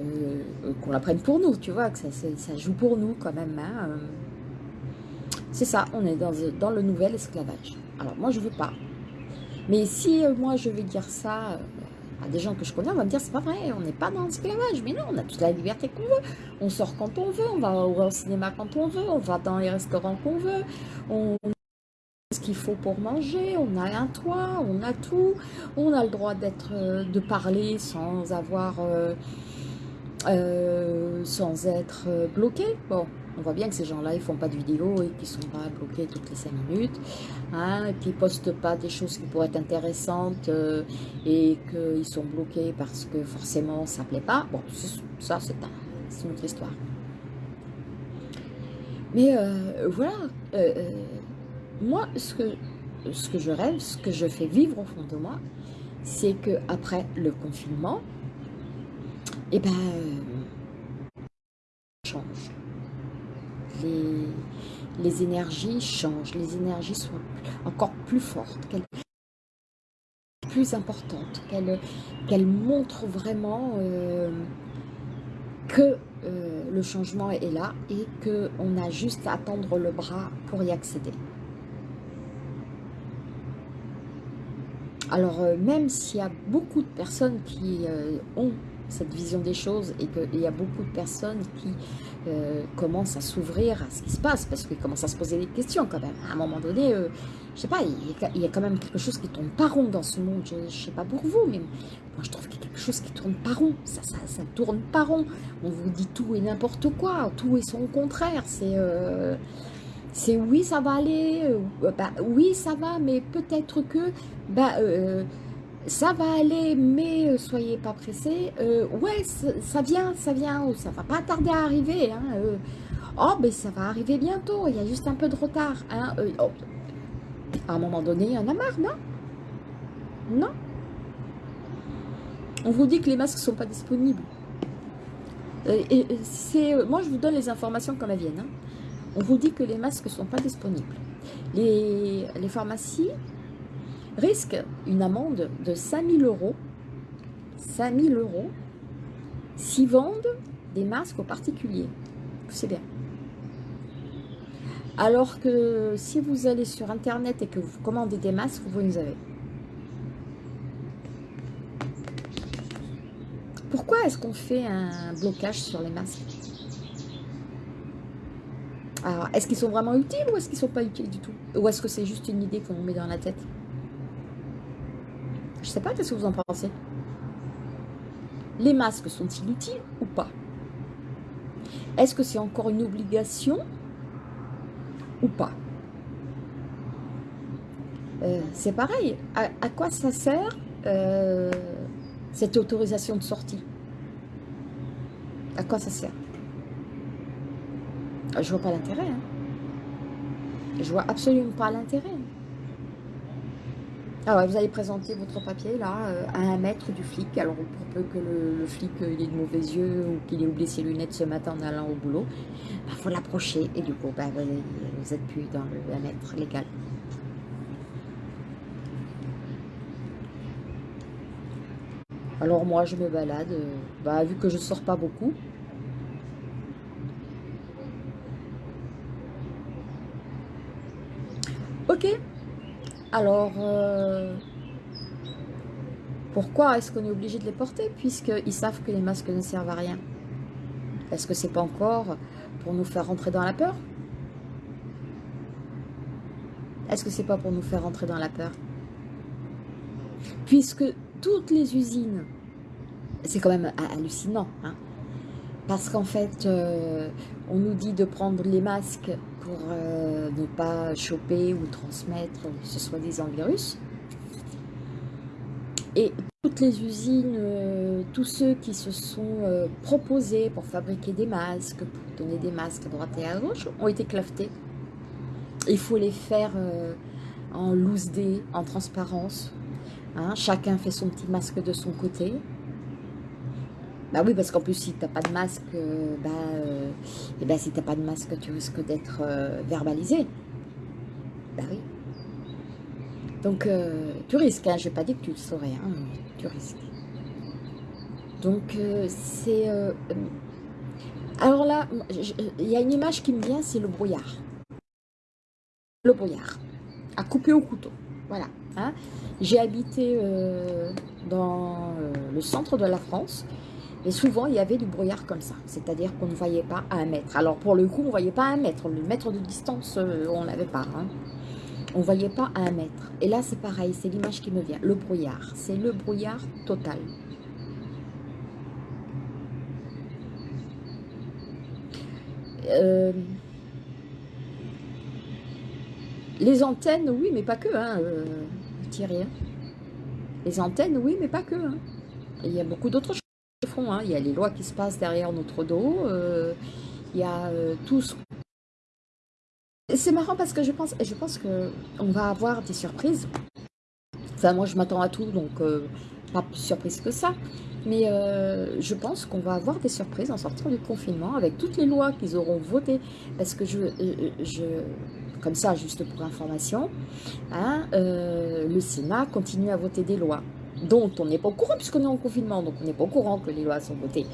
[SPEAKER 1] euh, qu'on la prenne pour nous, tu vois, que ça, joue pour nous quand même. Hein, euh. C'est ça, on est dans, dans, le nouvel esclavage. Alors moi, je veux pas. Mais si moi, je vais dire ça à des gens que je connais, on va me dire, c'est pas vrai, on n'est pas dans l'esclavage. Mais non, on a toute la liberté qu'on veut. On sort quand on veut, on va au cinéma quand on veut, on va dans les restaurants qu'on veut, on ce qu'il faut pour manger, on a un toit, on a tout, on a le droit d'être, euh, de parler sans avoir, euh, euh, sans être bloqué. Bon, on voit bien que ces gens-là, ils font pas de vidéos et qu'ils sont pas bloqués toutes les cinq minutes, hein, qu'ils postent pas des choses qui pourraient être intéressantes et qu'ils sont bloqués parce que forcément ça plaît pas. Bon, ça c'est une autre histoire. Mais voilà, moi, ce que, ce que je rêve, ce que je fais vivre au fond de moi, c'est que après le confinement, eh ben, change. Les, les énergies changent, les énergies sont encore plus fortes, plus importantes, qu'elles montrent vraiment euh, que euh, le changement est là et qu'on a juste à tendre le bras pour y accéder. Alors, euh, même s'il y a beaucoup de personnes qui euh, ont cette vision des choses et qu'il y a beaucoup de personnes qui euh, commencent à s'ouvrir à ce qui se passe parce qu'ils commencent à se poser des questions quand même. À un moment donné, euh, je sais pas, il y, a, quand même quelque chose qui tourne pas rond dans ce monde. Je, ne sais pas pour vous, mais moi je trouve qu'il y a quelque chose qui tourne pas rond. Ça, ça, ça tourne pas rond. On vous dit tout et n'importe quoi, tout et son contraire. C'est c'est oui, ça va aller, bah, oui, ça va, mais peut-être que, bah, ça va aller, mais euh, soyez pas pressés. Euh, ouais, ça vient, ça vient, ou ça va pas tarder à arriver. Hein, euh. oh, mais ça va arriver bientôt, il y a juste un peu de retard. Hein, oh. À un moment donné, il y en a marre, non? Non? On vous dit que les masques sont pas disponibles. Moi, je vous donne les informations comme elles viennent. Hein. On vous dit que les masques sont pas disponibles. Les, les pharmacies risque une amende de 5000 euros, 5000 euros, s'ils vendent des masques aux particuliers. C'est bien. Alors que si vous allez sur Internet et que vous commandez des masques, vous les avez. Pourquoi est-ce qu'on fait un blocage sur les masques? Alors, est-ce qu'ils sont vraiment utiles ou est-ce qu'ils ne sont pas utiles du tout? Ou est-ce que c'est juste une idée qu'on met dans la tête? Je sais pas, qu'est-ce que vous en pensez? Les masques sont-ils utiles ou pas? Est-ce que c'est encore une obligation ou pas? Euh, C'est pareil. À, quoi ça sert euh, cette autorisation de sortie? À quoi ça sert? Je vois pas l'intérêt. Hein. Je vois absolument pas l'intérêt. Ah vous allez présenter votre papier là euh, à un mètre du flic. Alors pour peu que le, flic euh, ait de mauvais yeux ou qu'il ait oublié ses lunettes ce matin en allant au boulot, il bah, faut l'approcher. Et du coup bah, vous n'êtes plus dans le 1 mètre légal. Alors moi je me balade, euh, bah, vu que je sors pas beaucoup, Ok, alors, euh, pourquoi est-ce qu'on est obligé de les porter puisqu'ils savent que les masques ne servent à rien? Est-ce que c'est pas encore pour nous faire rentrer dans la peur? Est-ce que c'est pas pour nous faire rentrer dans la peur? Puisque toutes les usines, c'est quand même hallucinant, hein parce qu'en fait, euh, on nous dit de prendre les masques pour euh, ne pas choper ou transmettre ce soi-disant virus. Et toutes les usines, euh, tous ceux qui se sont proposés pour fabriquer des masques, pour donner des masques à droite et à gauche, ont été clavetés. Il faut les faire en loose day, en transparence. Hein. Chacun fait son petit masque de son côté. Bah oui, parce qu'en plus, si tu n'as pas de masque, euh, bah, euh, et ben, si tu n'as pas de masque, tu risques d'être euh, verbalisé. Bah oui. Donc, tu risques, hein, je vais pas dire que tu le saurais, hein, tu risques. Donc, c'est... alors là, il y a une image qui me vient, c'est le brouillard. Le brouillard, à couper au couteau, voilà. Hein. J'ai habité dans le centre de la France, et souvent, il y avait du brouillard comme ça, c'est-à-dire qu'on ne voyait pas à un mètre. Alors, pour le coup, on ne voyait pas à un mètre. Le mètre de distance, euh, on n'avait pas. Hein. On ne voyait pas à un mètre. Et là, c'est pareil, c'est l'image qui me vient. Le brouillard, c'est le brouillard total. Euh, les antennes, oui, mais pas que, hein, euh, Thierry. Hein. Les antennes, oui, mais pas que. Il y a beaucoup d'autres choses. Hein. Il y a les lois qui se passent derrière notre dos. Euh, il y a euh, tout ce... C'est marrant parce que je pense, je pense qu'on va avoir des surprises. Enfin, moi, je m'attends à tout, donc euh, pas plus surprise que ça. Mais je pense qu'on va avoir des surprises en sortant du confinement avec toutes les lois qu'ils auront votées. Parce que je, comme ça, juste pour information, hein, le Sénat continue à voter des lois dont on n'est pas au courant puisqu'on est en confinement, donc on n'est pas au courant que les lois sont votées.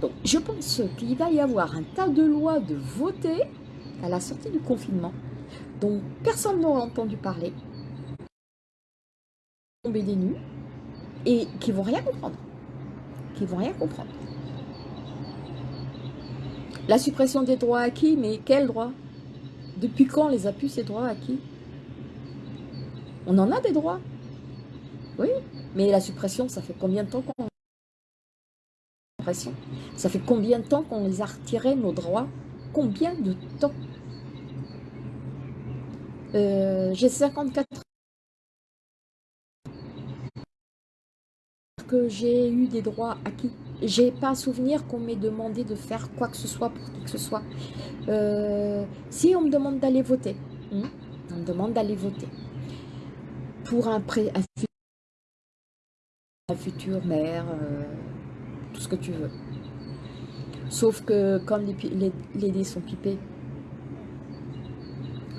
[SPEAKER 1] Donc je pense qu'il va y avoir un tas de lois de voter à la sortie du confinement, dont personne n'aura entendu parler. Tomber des nues. et qui vont rien comprendre. Qui vont rien comprendre. La suppression des droits acquis, mais quels droits? Depuis quand les a pu ces droits acquis? On en a des droits. Oui, mais la suppression, ça fait combien de temps qu'on... Ça fait combien de temps qu'on les a retirés, nos droits? Combien de temps? Euh, J'ai 54 que j'ai eu des droits acquis. J'ai pas souvenir qu'on m'ait demandé de faire quoi que ce soit pour qui que ce soit. Euh, si on me demande d'aller voter, hein, on me demande d'aller voter pour un, pré, un futur maire, euh, tout ce que tu veux. Sauf que comme les, dés sont pipés,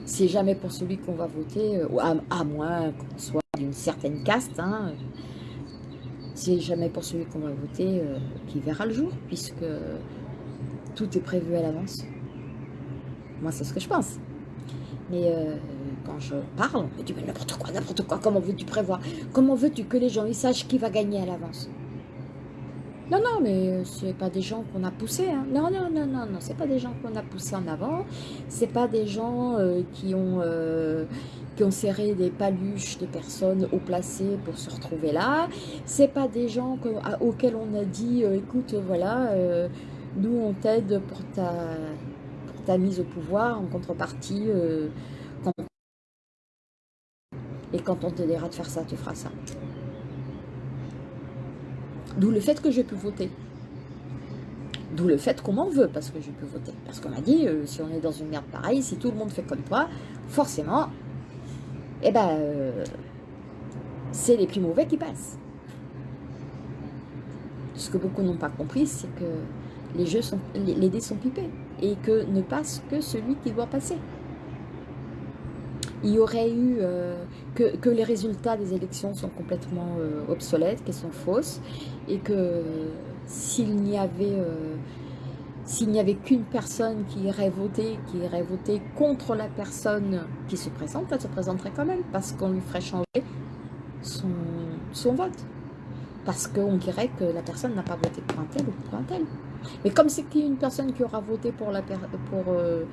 [SPEAKER 1] c'est jamais pour celui qu'on va voter, à, à moins qu'on soit d'une certaine caste, hein, c'est jamais pour celui qu'on va voter euh, qui verra le jour, puisque tout est prévu à l'avance. Moi, c'est ce que je pense. Mais euh, quand je parle, on me dit n'importe quoi, n'importe quoi, comment veux-tu prévoir? Comment veux-tu que les gens ils sachent qui va gagner à l'avance? Non, non, mais c'est pas des gens qu'on a poussés. Hein. Non, non, non, non, non, c'est pas des gens qu'on a poussés en avant. C'est pas des gens euh, qui ont qui ont serré des paluches de personnes haut placées pour se retrouver là. C'est pas des gens auxquels on a dit euh, écoute voilà euh, nous on t'aide pour ta, ta mise au pouvoir en contrepartie euh, et quand on te dira de faire ça tu feras ça. D'où le fait que je pu voter. D'où le fait qu'on m'en veut parce que je peux voter. Parce qu'on m'a dit, si on est dans une merde pareille, si tout le monde fait comme toi, forcément, eh ben, euh, c'est les plus mauvais qui passent. Ce que beaucoup n'ont pas compris, c'est que les, jeux sont, les, dés sont pipés et que ne passe que celui qui doit passer. Il y aurait eu euh, que, les résultats des élections sont complètement euh, obsolètes, qu'elles sont fausses, et que s'il n'y avait s'il n'y avait qu'une personne qui irait voter, qui irait voter contre la personne qui se présente, elle se présenterait quand même, parce qu'on lui ferait changer son, vote. Parce qu'on dirait que la personne n'a pas voté pour un tel ou pour un tel. Mais comme c'est une personne qui aura voté pour, euh,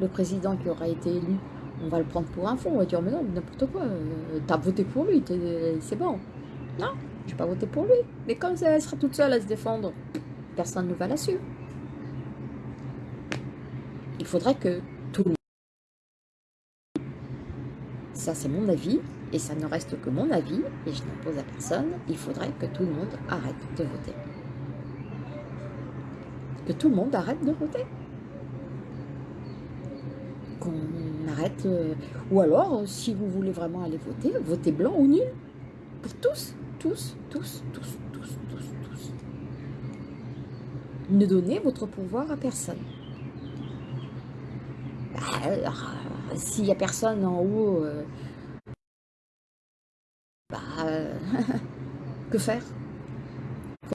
[SPEAKER 1] le président qui aura été élu, on va le prendre pour un fond, on va dire mais non, n'importe quoi, euh, t'as voté pour lui, c'est bon. Non, je n'ai pas voté pour lui. Mais comme elle sera toute seule à se défendre, personne ne va la suivre. Il faudrait que tout le monde... Ça, c'est mon avis, et ça ne reste que mon avis, et je n'impose à personne. Il faudrait que tout le monde arrête de voter. Que tout le monde arrête de voter. Qu'on arrête... Euh, ou alors, si vous voulez vraiment aller voter, votez blanc ou nul. Pour tous, tous, tous, tous, tous, tous, tous. Ne donnez votre pouvoir à personne. S'il n'y a personne en haut, euh, bah, [laughs] que faire? Le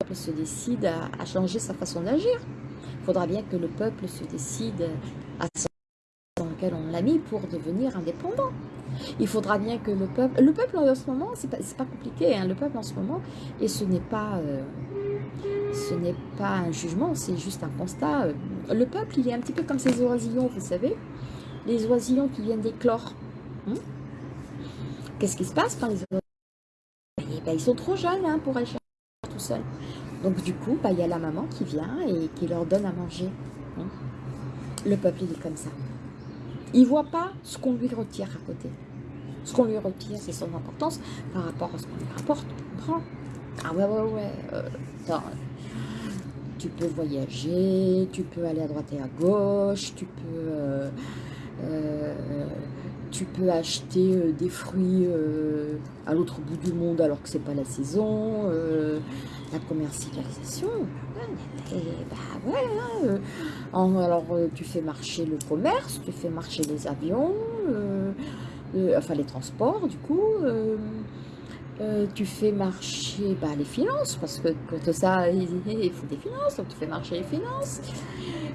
[SPEAKER 1] peuple se décide à, changer sa façon d'agir. Il faudra bien que le peuple se décide à pour devenir indépendant. Il faudra bien que le peuple... Le peuple en ce moment, c'est pas, pas compliqué, hein, le peuple en ce moment, et ce n'est pas... Euh, ce n'est pas un jugement, c'est juste un constat. Le peuple, il est un petit peu comme ces oisillons, vous savez, les oisillons qui viennent d'éclore. Hein. Qu'est-ce qui se passe quand les oisillons? Eh ben, Ils sont trop jeunes hein, pour aller chercher tout seul. Donc du coup, bah, il y a la maman qui vient et qui leur donne à manger. Hein. Le peuple, il est comme ça. Il ne voit pas ce qu'on lui retire à côté. Ce qu'on lui retire, c'est son importance par rapport à ce qu'on lui rapporte. Ah ouais, ouais, ouais. Euh, tu peux voyager, tu peux aller à droite et à gauche, tu peux, euh, euh, tu peux acheter des fruits à l'autre bout du monde alors que c'est pas la saison, la commercialisation, et, bah ouais, hein, alors tu fais marcher le commerce, tu fais marcher les avions, enfin les transports du coup, euh, tu fais marcher bah, les finances, parce que pour ça, il, faut des finances, donc tu fais marcher les finances.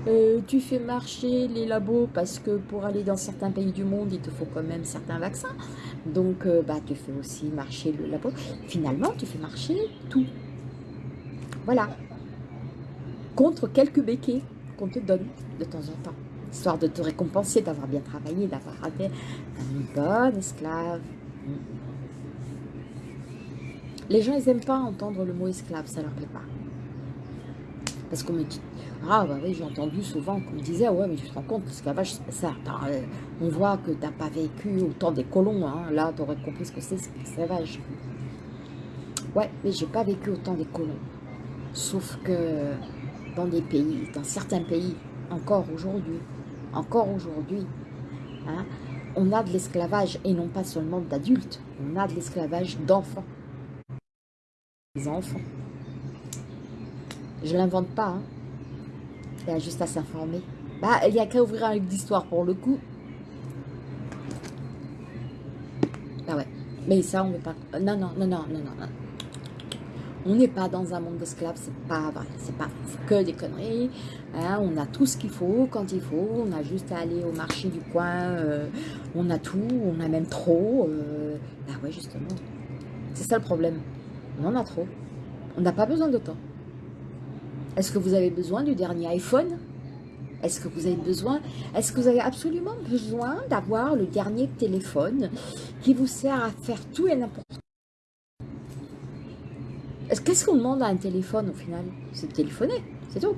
[SPEAKER 1] Euh, tu fais marcher les labos, parce que pour aller dans certains pays du monde, il te faut quand même certains vaccins. Donc, euh, bah, tu fais aussi marcher le, la peau. Finalement, tu fais marcher tout. Voilà. Contre quelques béquets qu'on te donne de temps en temps. Histoire de te récompenser, d'avoir bien travaillé, d'avoir été un bon esclave. Les gens, ils n'aiment pas entendre le mot esclave, ça leur plaît pas. Parce qu'on me dit, ah bah oui, j'ai entendu souvent qu'on me disait, ouais, mais tu te rends compte, l'esclavage, ça. Euh, on voit que tu n'as pas vécu au temps des colons, hein. là, tu aurais compris ce que c'est, l'esclavage. Ouais, mais j'ai pas vécu au temps des colons. Sauf que dans des pays, dans certains pays, encore aujourd'hui, encore aujourd'hui, hein, on a de l'esclavage, et non pas seulement d'adultes, on a de l'esclavage d'enfants. Des enfants. Je l'invente pas, hein. il y a juste à s'informer. Bah, il n'y a qu'à ouvrir un livre d'histoire pour le coup. Ah ouais, mais ça on ne veut pas... Non, non, non, non, non, non. On n'est pas dans un monde d'esclaves, c'est pas vrai, c'est pas que des conneries. Hein. on a tout ce qu'il faut quand il faut, on a juste à aller au marché du coin, euh, on a tout, on a même trop. Euh, bah ouais, justement, c'est ça le problème. On en a trop. On n'a pas besoin de temps. Est-ce que vous avez besoin du dernier iPhone? Est-ce que vous avez besoin? Est-ce que vous avez absolument besoin d'avoir le dernier téléphone qui vous sert à faire tout et n'importe quoi Qu'est-ce qu'on demande à un téléphone au final? C'est de téléphoner, c'est tout.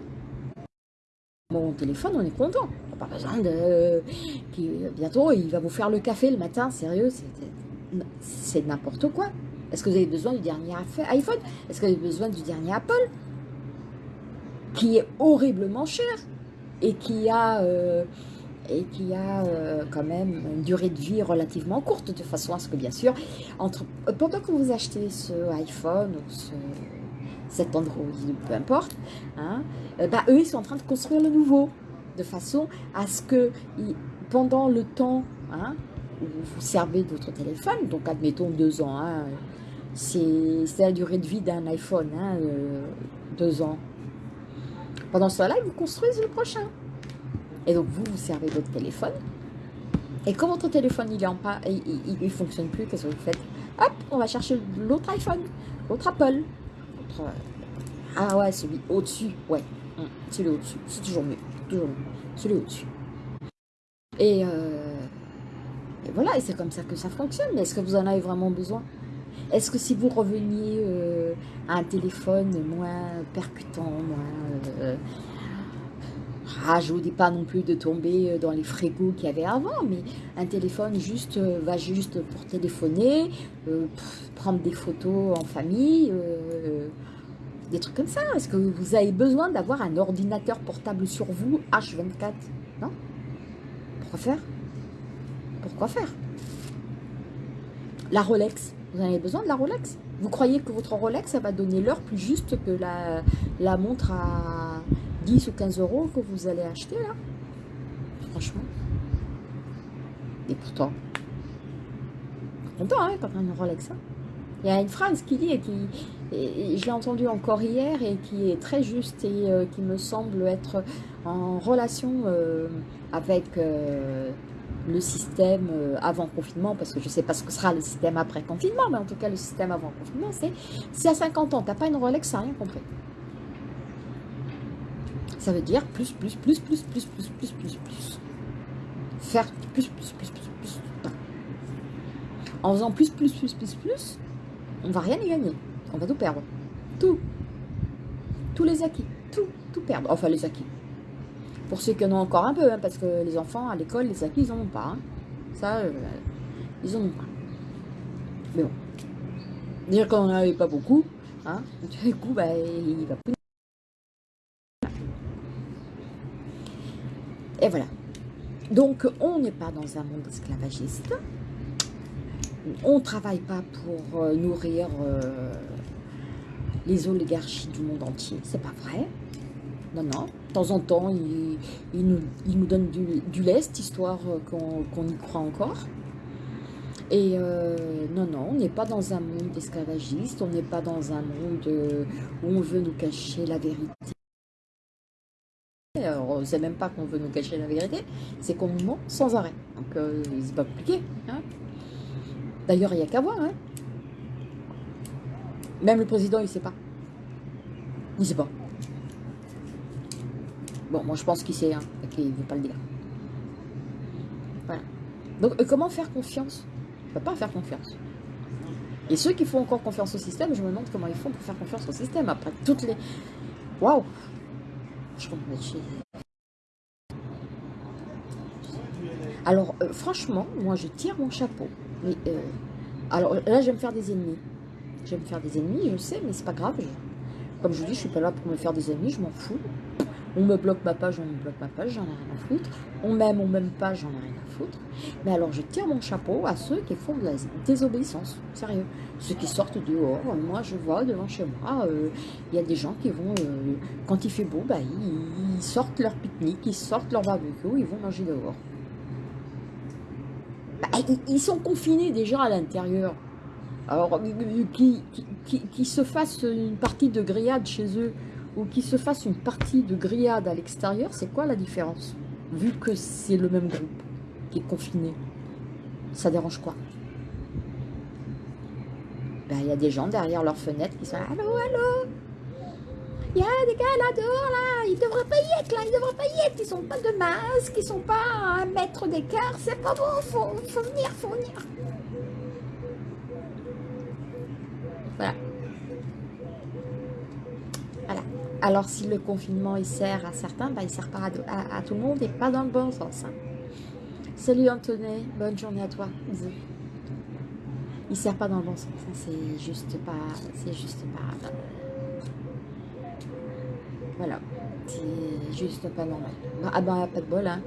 [SPEAKER 1] Bon, téléphone, on est content. On n'a pas besoin de... Bientôt, il va vous faire le café le matin, sérieux, c'est n'importe quoi. Est-ce que vous avez besoin du dernier iPhone? Est-ce que vous avez besoin du dernier Apple? Qui est horriblement cher et qui a... Euh, et qui a euh, quand même une durée de vie relativement courte, de façon à ce que, bien sûr, pendant que vous achetez ce iPhone ou ce, cet Android, peu importe, hein, euh, bah, eux, ils sont en train de construire le nouveau, de façon à ce que, pendant le temps hein, où vous servez de votre téléphone, donc admettons deux ans, hein, c'est la durée de vie d'un iPhone, euh, deux ans. Pendant cela, ils vous construisent le prochain. Et donc, vous, vous servez votre téléphone. Et quand votre téléphone, il pas, il ne fonctionne plus, qu'est-ce que vous faites? Hop, on va chercher l'autre iPhone, l'autre Apple. Ah ouais, celui au-dessus, ouais. Hum, celui au-dessus, c'est toujours mieux. Toujours mieux. Celui au-dessus. Et, euh, et, voilà, et c'est comme ça que ça fonctionne. Mais est-ce que vous en avez vraiment besoin? Est-ce que si vous reveniez euh, à un téléphone moins percutant, moins... Euh, ah, je vous dis pas non plus de tomber euh, dans les frégos qu'il y avait avant, mais un téléphone juste euh, va juste pour téléphoner, euh, prendre des photos en famille, des trucs comme ça. Est-ce que vous avez besoin d'avoir un ordinateur portable sur vous H24 Non? Pourquoi faire? Pourquoi faire? La Rolex, vous en avez besoin de la Rolex? Vous croyez que votre Rolex, ça va donner l'heure plus juste que la, la montre à 10 ou 15 euros que vous allez acheter là. Franchement. Et pourtant, content hein, quand on Rolex. Hein. Il y a une phrase qui dit, et qui, je l'ai entendue encore hier, et qui est très juste et euh, qui me semble être en relation euh, avec euh, le système avant confinement, parce que je ne sais pas ce que sera le système après confinement, mais en tout cas le système avant confinement, c'est si à 50 ans, tu n'as pas une Rolex, ça n'a rien compris. Ça veut dire plus, plus, plus, plus, plus, plus, plus, plus, plus. Faire plus, plus, plus, plus, plus. En faisant plus, plus, plus, plus, plus, on va rien y gagner. On va tout perdre. Tout. Tous les acquis. Tout, tout perdre. Enfin, les acquis. Pour ceux qui en ont encore un peu, hein, parce que les enfants, à l'école, les acquis, ils n'en ont pas. Hein. Ça, euh, ils n'en ont pas. Mais bon. Dire qu'on n'en avait pas beaucoup, hein, du coup, bah, il va plus Et voilà. Donc, on n'est pas dans un monde esclavagiste. On ne travaille pas pour euh, nourrir euh, les oligarchies du monde entier. C'est pas vrai. Non, non. De temps en temps, ils, nous, nous, donnent du, lest, histoire euh, qu'on y croit encore. Et non, non, on n'est pas dans un monde esclavagiste, on n'est pas dans un monde où on veut nous cacher la vérité. Alors, c'est même pas qu'on veut nous cacher la vérité, c'est qu'on nous ment sans arrêt. Donc, c'est pas compliqué. D'ailleurs, il n'y a qu'à voir. Hein. Même le président, il ne sait pas. Il ne sait pas. Bon, moi, je pense qu'il sait, hein, qu'il ne veut pas le dire. Voilà. Donc, euh, comment faire confiance? On ne peut pas faire confiance. Et ceux qui font encore confiance au système, je me demande comment ils font pour faire confiance au système. Après toutes les... Waouh Je comprends. Alors, euh, franchement, moi, je tire mon chapeau. Mais, euh, alors, là, je vais me faire des ennemis. Je vais me faire des ennemis, je sais, mais c'est pas grave. comme je vous dis, je suis pas là pour me faire des ennemis, je m'en fous. On me bloque ma page, on me bloque ma page, j'en ai rien à foutre. On m'aime, on m'aime pas, j'en ai rien à foutre. Mais alors, je tire mon chapeau à ceux qui font de la désobéissance, sérieux. Ceux qui sortent dehors, moi je vois devant chez moi, euh, il y a des gens qui vont, euh, quand il fait beau, bah, ils, sortent leur pique-nique, ils sortent leur barbecue, ils vont manger dehors. Bah, ils sont confinés déjà à l'intérieur. Alors, euh, qui, qui, qui, se fassent une partie de grillade chez eux, ou qu'ils se fassent une partie de grillade à l'extérieur, c'est quoi la différence Vu que c'est le même groupe qui est confiné, ça dérange quoi? Ben, Il y a des gens derrière leurs fenêtres qui sont « Allô, allô? Il y a des gars là dehors, là, ils devraient pas y être, là, ils devraient pas y être, ils sont pas de masque, ils sont pas à un mètre d'écart, c'est pas bon, faut, faut venir, faut venir !» Voilà. Alors, si le confinement, il sert à certains, bah, il sert pas à, tout le monde et pas dans le bon sens. Hein. Salut Anthony, bonne journée à toi. Il sert pas dans le bon sens, hein. c'est juste pas... C'est juste pas... voilà, c'est juste pas normal. Ah ben, pas de bol, hein.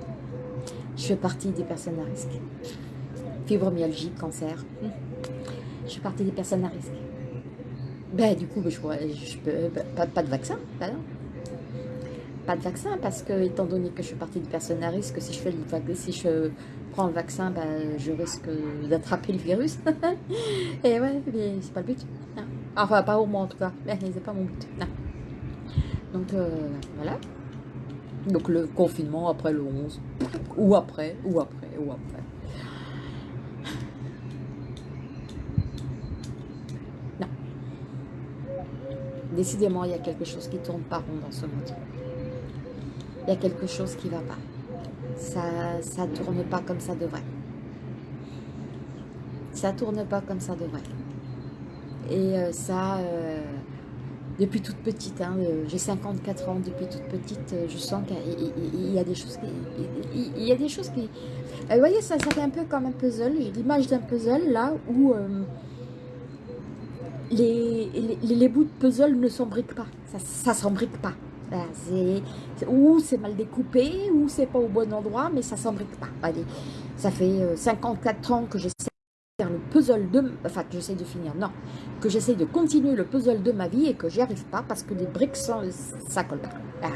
[SPEAKER 1] Je fais partie des personnes à risque. Fibromyalgie, cancer. Je fais partie des personnes à risque. Ben, du coup, je, je peux, ben, pas, de vaccin. Ben pas de vaccin parce que, étant donné que je suis partie de personnes à risque, si je, fais le, si je prends le vaccin, ben, je risque d'attraper le virus. [laughs] Et ouais, c'est pas le but. Enfin, pas au moins en tout cas. Mais c'est pas mon but. Donc, euh, voilà. Donc, le confinement après le 11. Ou après, ou après, ou après. Décidément, il y a quelque chose qui tourne pas rond dans ce monde. Il y a quelque chose qui va pas. Ça ne tourne pas comme ça devrait. Ça tourne pas comme ça devrait. Et euh, ça, euh, depuis toute petite, hein, euh, j'ai 54 ans, depuis toute petite, je sens qu'il y a des choses qui... Il y a des choses qui... vous voyez, ça, ça fait un peu comme un puzzle. J'ai l'image d'un puzzle là où les, les, bouts de puzzle ne s'embriquent pas. Ça ne s'embrique pas. ou c'est mal découpé, ou c'est pas au bon endroit, mais ça s'embrique pas. Allez, ça fait 54 euh, ans que j'essaie faire le puzzle de... Enfin, que j'essaie de finir, non. Que j'essaie de continuer le puzzle de ma vie et que j'y arrive pas parce que les briques, sont, ça colle pas. Voilà.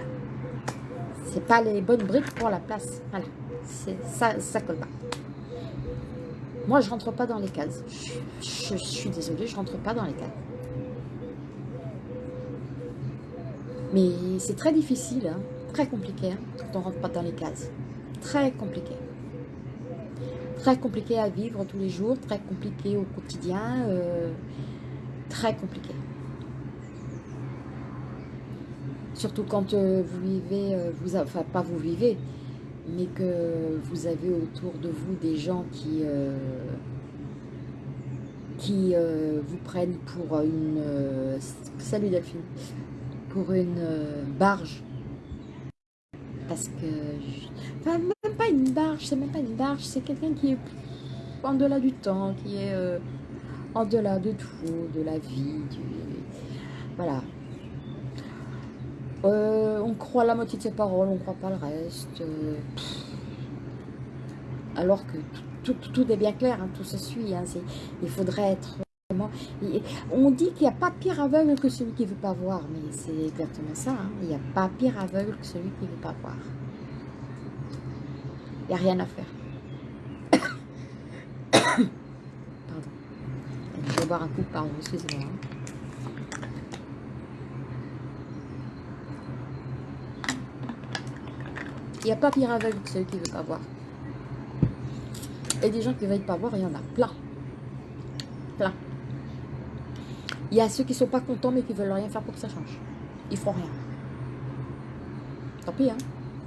[SPEAKER 1] C'est pas les bonnes briques pour la place. Voilà. Ça, ça colle pas. Moi, je rentre pas dans les cases. Je, suis désolée, je rentre pas dans les cases. Mais c'est très difficile, hein, très compliqué hein, quand on rentre pas dans les cases. Très compliqué. Très compliqué à vivre tous les jours, très compliqué au quotidien, euh, très compliqué. Surtout quand euh, vous vivez, euh, vous, enfin pas vous vivez, mais que vous avez autour de vous des gens qui, qui vous prennent pour une... Salut Delphine Pour une barge. Parce que... enfin, même pas une barge, c'est même pas une barge, c'est quelqu'un qui est en delà du temps, qui est en delà de tout, de la vie. Voilà, euh, on croit la moitié de ses paroles, on croit pas le reste. Euh, alors que tout, est bien clair, hein, tout se suit. Hein, il faudrait être. On dit qu'il n'y a pas pire aveugle que celui qui ne veut pas voir, mais c'est exactement ça. Hein. il n'y a pas pire aveugle que celui qui ne veut pas voir. Il n'y a rien à faire. [coughs] pardon. Je vais boire un coup, pardon, excusez-moi. Il n'y a pas pire aveugle que celui qui ne veut pas voir. Et des gens qui ne veulent pas voir, il y en a plein. plein. Il y a ceux qui sont pas contents, mais qui veulent rien faire pour que ça change. Ils feront rien. Tant pis, hein.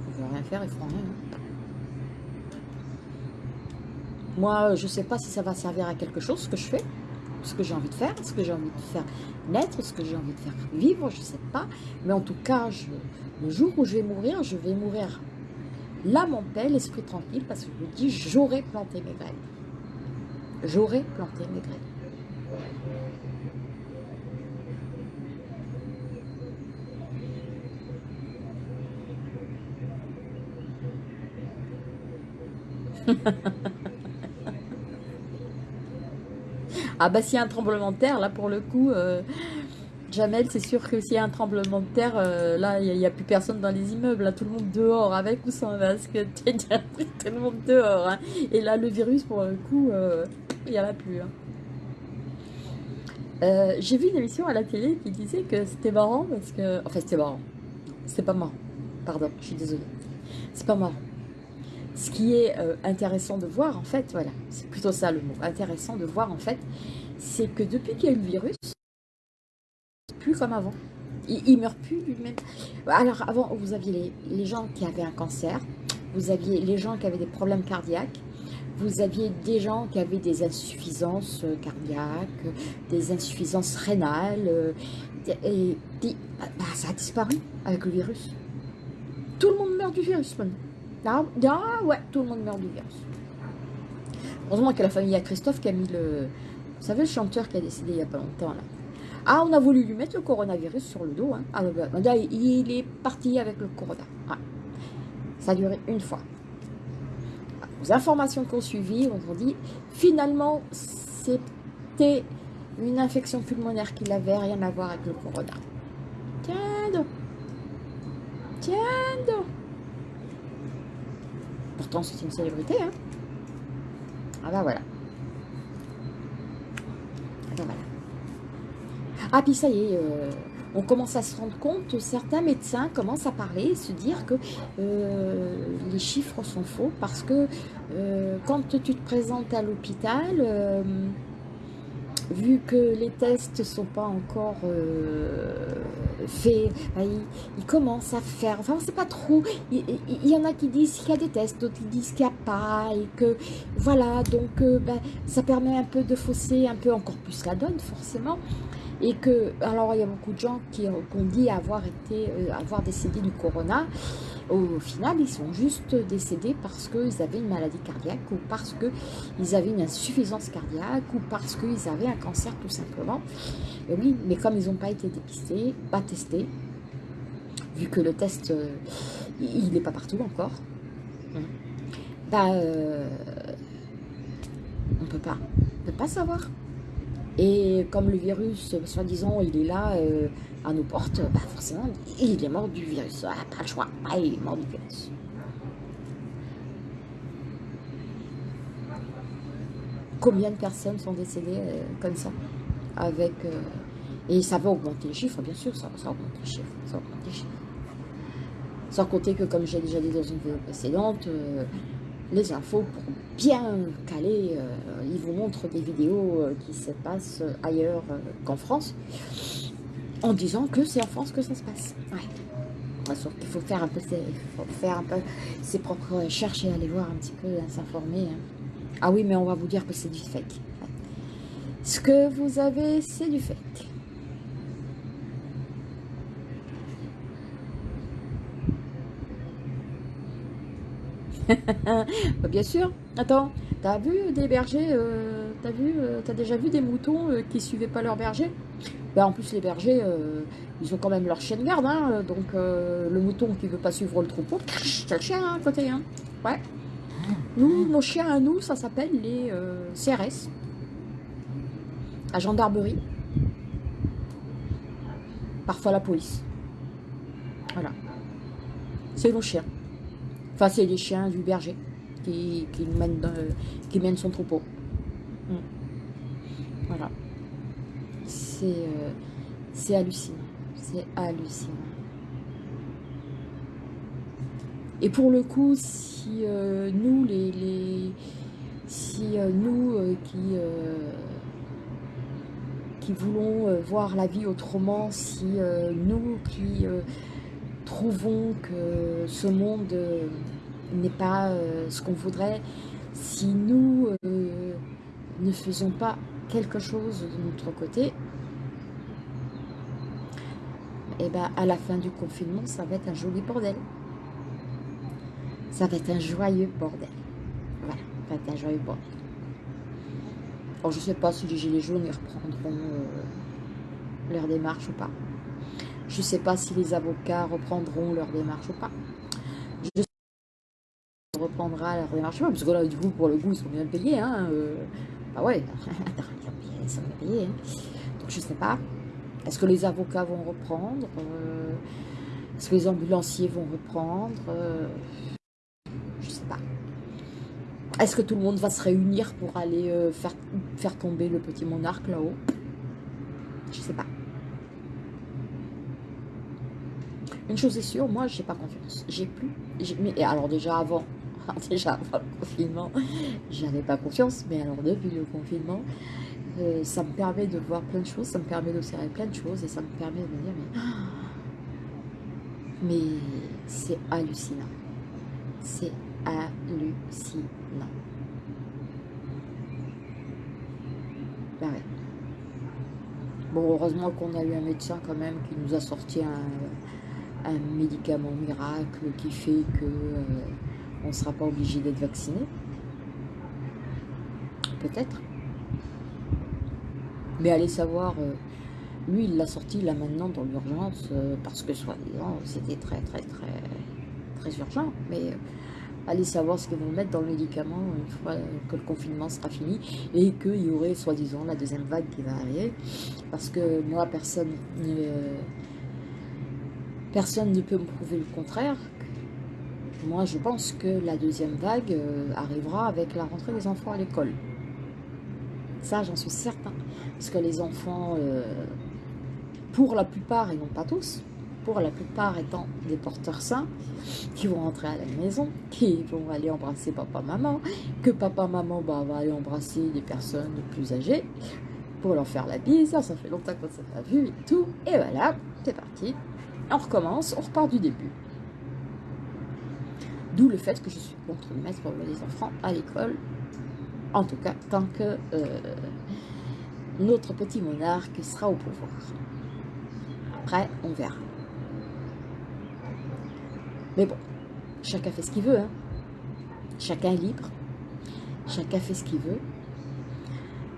[SPEAKER 1] Ils veulent rien faire, ils feront rien. Hein. Moi, je sais pas si ça va servir à quelque chose, ce que je fais, ce que j'ai envie de faire, ce que j'ai envie de faire naître, ce que j'ai envie de faire vivre, je sais pas. Mais en tout cas, le jour où je vais mourir, je vais mourir l'âme en paix, l'esprit tranquille, parce que je me dis, j'aurais planté mes graines. J'aurais planté mes graines. Ah bah s'il y a un tremblement de terre, là pour le coup, euh, Jamel, c'est sûr que s'il y a un tremblement de terre, euh, là, il n'y a, plus personne dans les immeubles. Là, tout le monde dehors, avec ou sans masque. [laughs] tout le monde dehors. Hein. Et là, le virus, pour le coup, euh, il n'y en a plus. Hein. J'ai vu une émission à la télé qui disait que c'était marrant parce que... Enfin, c'était marrant. C'était pas marrant. Pardon, je suis désolée. C'est pas marrant. Ce qui est intéressant de voir, en fait, voilà, c'est plutôt ça le mot, intéressant de voir, en fait, c'est que depuis qu'il y a eu le virus, plus comme avant. Il, il meurt plus lui-même. Alors avant, vous aviez les, gens qui avaient un cancer, vous aviez les gens qui avaient des problèmes cardiaques, vous aviez des gens qui avaient des insuffisances euh, cardiaques, des insuffisances rénales, euh, et, bah, ça a disparu avec le virus. Tout le monde meurt du virus maintenant. Ah, ouais, tout le monde meurt du virus. Heureusement que la famille à Christophe qui a mis le... Vous savez le chanteur qui a décédé il n'y a pas longtemps là ah, on a voulu lui mettre le coronavirus sur le dos. Hein. Ah, bah, il est parti avec le corona. Ça a duré une fois. Les informations qu'on suivi, on dit, finalement, c'était une infection pulmonaire qui n'avait rien à voir avec le corona. Tiens donc. Tiens donc. Pourtant, c'est une célébrité, hein. Ah bah voilà. Ah bah voilà. Ah, puis ça y est, euh, on commence à se rendre compte, certains médecins commencent à parler, se dire que euh, les chiffres sont faux parce que euh, quand tu te présentes à l'hôpital, vu que les tests ne sont pas encore faits, bah, ils, commencent à faire, enfin on ne sait pas trop, il, y en a qui disent qu'il y a des tests, d'autres qui disent qu'il n'y a pas, et que voilà, donc bah, ça permet un peu de fausser un peu encore plus la donne forcément. Et que, alors il y a beaucoup de gens qui, ont dit avoir été, euh, avoir décédé du corona. Au final, ils sont juste décédés parce qu'ils avaient une maladie cardiaque ou parce qu'ils avaient une insuffisance cardiaque ou parce qu'ils avaient un cancer tout simplement. Et oui, mais comme ils n'ont pas été dépistés, pas testés, vu que le test, euh, il n'est pas partout encore, bah, euh, on peut pas, on peut pas savoir. Et comme le virus, soi-disant, il est là euh, à nos portes, bah forcément, il est mort du virus. Ah, pas le choix. Ah, il est mort du virus. Combien de personnes sont décédées euh, comme ça avec, euh, Et ça va augmenter les chiffres, bien sûr, ça, ça augmente les chiffres. Ça augmente les chiffres. Sans compter que, comme j'ai déjà dit dans une vidéo précédente, les infos pour bien caler. Euh, ils vous montrent des vidéos euh, qui se passent ailleurs euh, qu'en France, en disant que c'est en France que ça se passe. Ouais. Sauf qu'il faut faire un peu ses, faire un peu ses propres recherches et aller voir un petit peu, s'informer. Hein. Ah oui, mais on va vous dire que c'est du fake. Ce que vous avez, c'est du fake. [laughs] Bah, bien sûr. Attends, t'as vu des bergers, euh, t'as euh, as déjà vu des moutons euh, qui suivaient pas leur berger bah, En plus, les bergers, ils ont quand même leur chien de garde. Hein, donc, le mouton qui veut pas suivre le troupeau, c'est le chien hein, à côté. Hein. Ouais. Nous, nos chiens à nous, ça s'appelle les CRS. La gendarmerie. Parfois la police. Voilà. C'est nos chiens. Enfin, c'est les chiens du berger qui, qui, mènent, son troupeau. Mm. Voilà. Euh, c'est hallucinant. C'est hallucinant. Et pour le coup, si euh, nous, les, si euh, nous qui qui voulons euh, voir la vie autrement, si nous qui trouvons que ce monde n'est pas ce qu'on voudrait, si nous ne faisons pas quelque chose de notre côté, et eh ben à la fin du confinement, ça va être un joli bordel. Ça va être un joyeux bordel. Voilà, ça va être un joyeux bordel. Alors, je ne sais pas si les Gilets jaunes reprendront euh, leur démarche ou pas. Je ne sais pas si les avocats reprendront leur démarche ou pas. Je sais pas si reprendra leur démarche ou pas, parce que là, du coup, pour le coup, ils sont bien payés. Hein, euh. Ah ouais, [laughs] ils sont bien payés. Hein. Donc, je ne sais pas. Est-ce que les avocats vont reprendre euh, Est-ce que les ambulanciers vont reprendre Je ne sais pas. Est-ce que tout le monde va se réunir pour aller euh, faire, faire tomber le petit monarque là-haut? Je ne sais pas. Une chose est sûre, moi, j'ai pas confiance. J'ai plus. Mais alors déjà avant, [laughs] déjà avant le confinement, j'avais pas confiance. Mais alors depuis le confinement, euh, ça me permet de voir plein de choses, ça me permet d'observer plein de choses et ça me permet de me dire mais, [gasps] mais c'est hallucinant. C'est hallucinant. Ben. Bon, heureusement qu'on a eu un médecin quand même qui nous a sorti un, un médicament miracle qui fait que euh, on ne sera pas obligé d'être vacciné. Peut-être. Mais allez savoir, euh, lui, il l'a sorti là maintenant dans l'urgence, euh, parce que soi-disant, c'était très, très, très, très urgent. Mais allez savoir ce qu'ils vont mettre dans le médicament une fois que le confinement sera fini et qu'il y aurait soi-disant la deuxième vague qui va arriver. Parce que moi, personne ne, personne ne peut me prouver le contraire. Moi, je pense que la deuxième vague arrivera avec la rentrée des enfants à l'école. Ça, j'en suis certain. Parce que les enfants, euh, pour la plupart, et non pas tous, pour la plupart étant des porteurs sains, qui vont rentrer à la maison, qui vont aller embrasser papa-maman, que papa-maman bah, va aller embrasser des personnes plus âgées, pour leur faire la bise, ça, ça fait longtemps qu'on ne s'est pas vu et tout, et voilà, c'est parti, on recommence, on repart du début. D'où le fait que je suis contre le mettre les enfants à l'école en tout cas, tant que euh, notre petit monarque sera au pouvoir. Après, on verra. Mais bon, chacun fait ce qu'il veut. Hein. Chacun est libre. Chacun fait ce qu'il veut.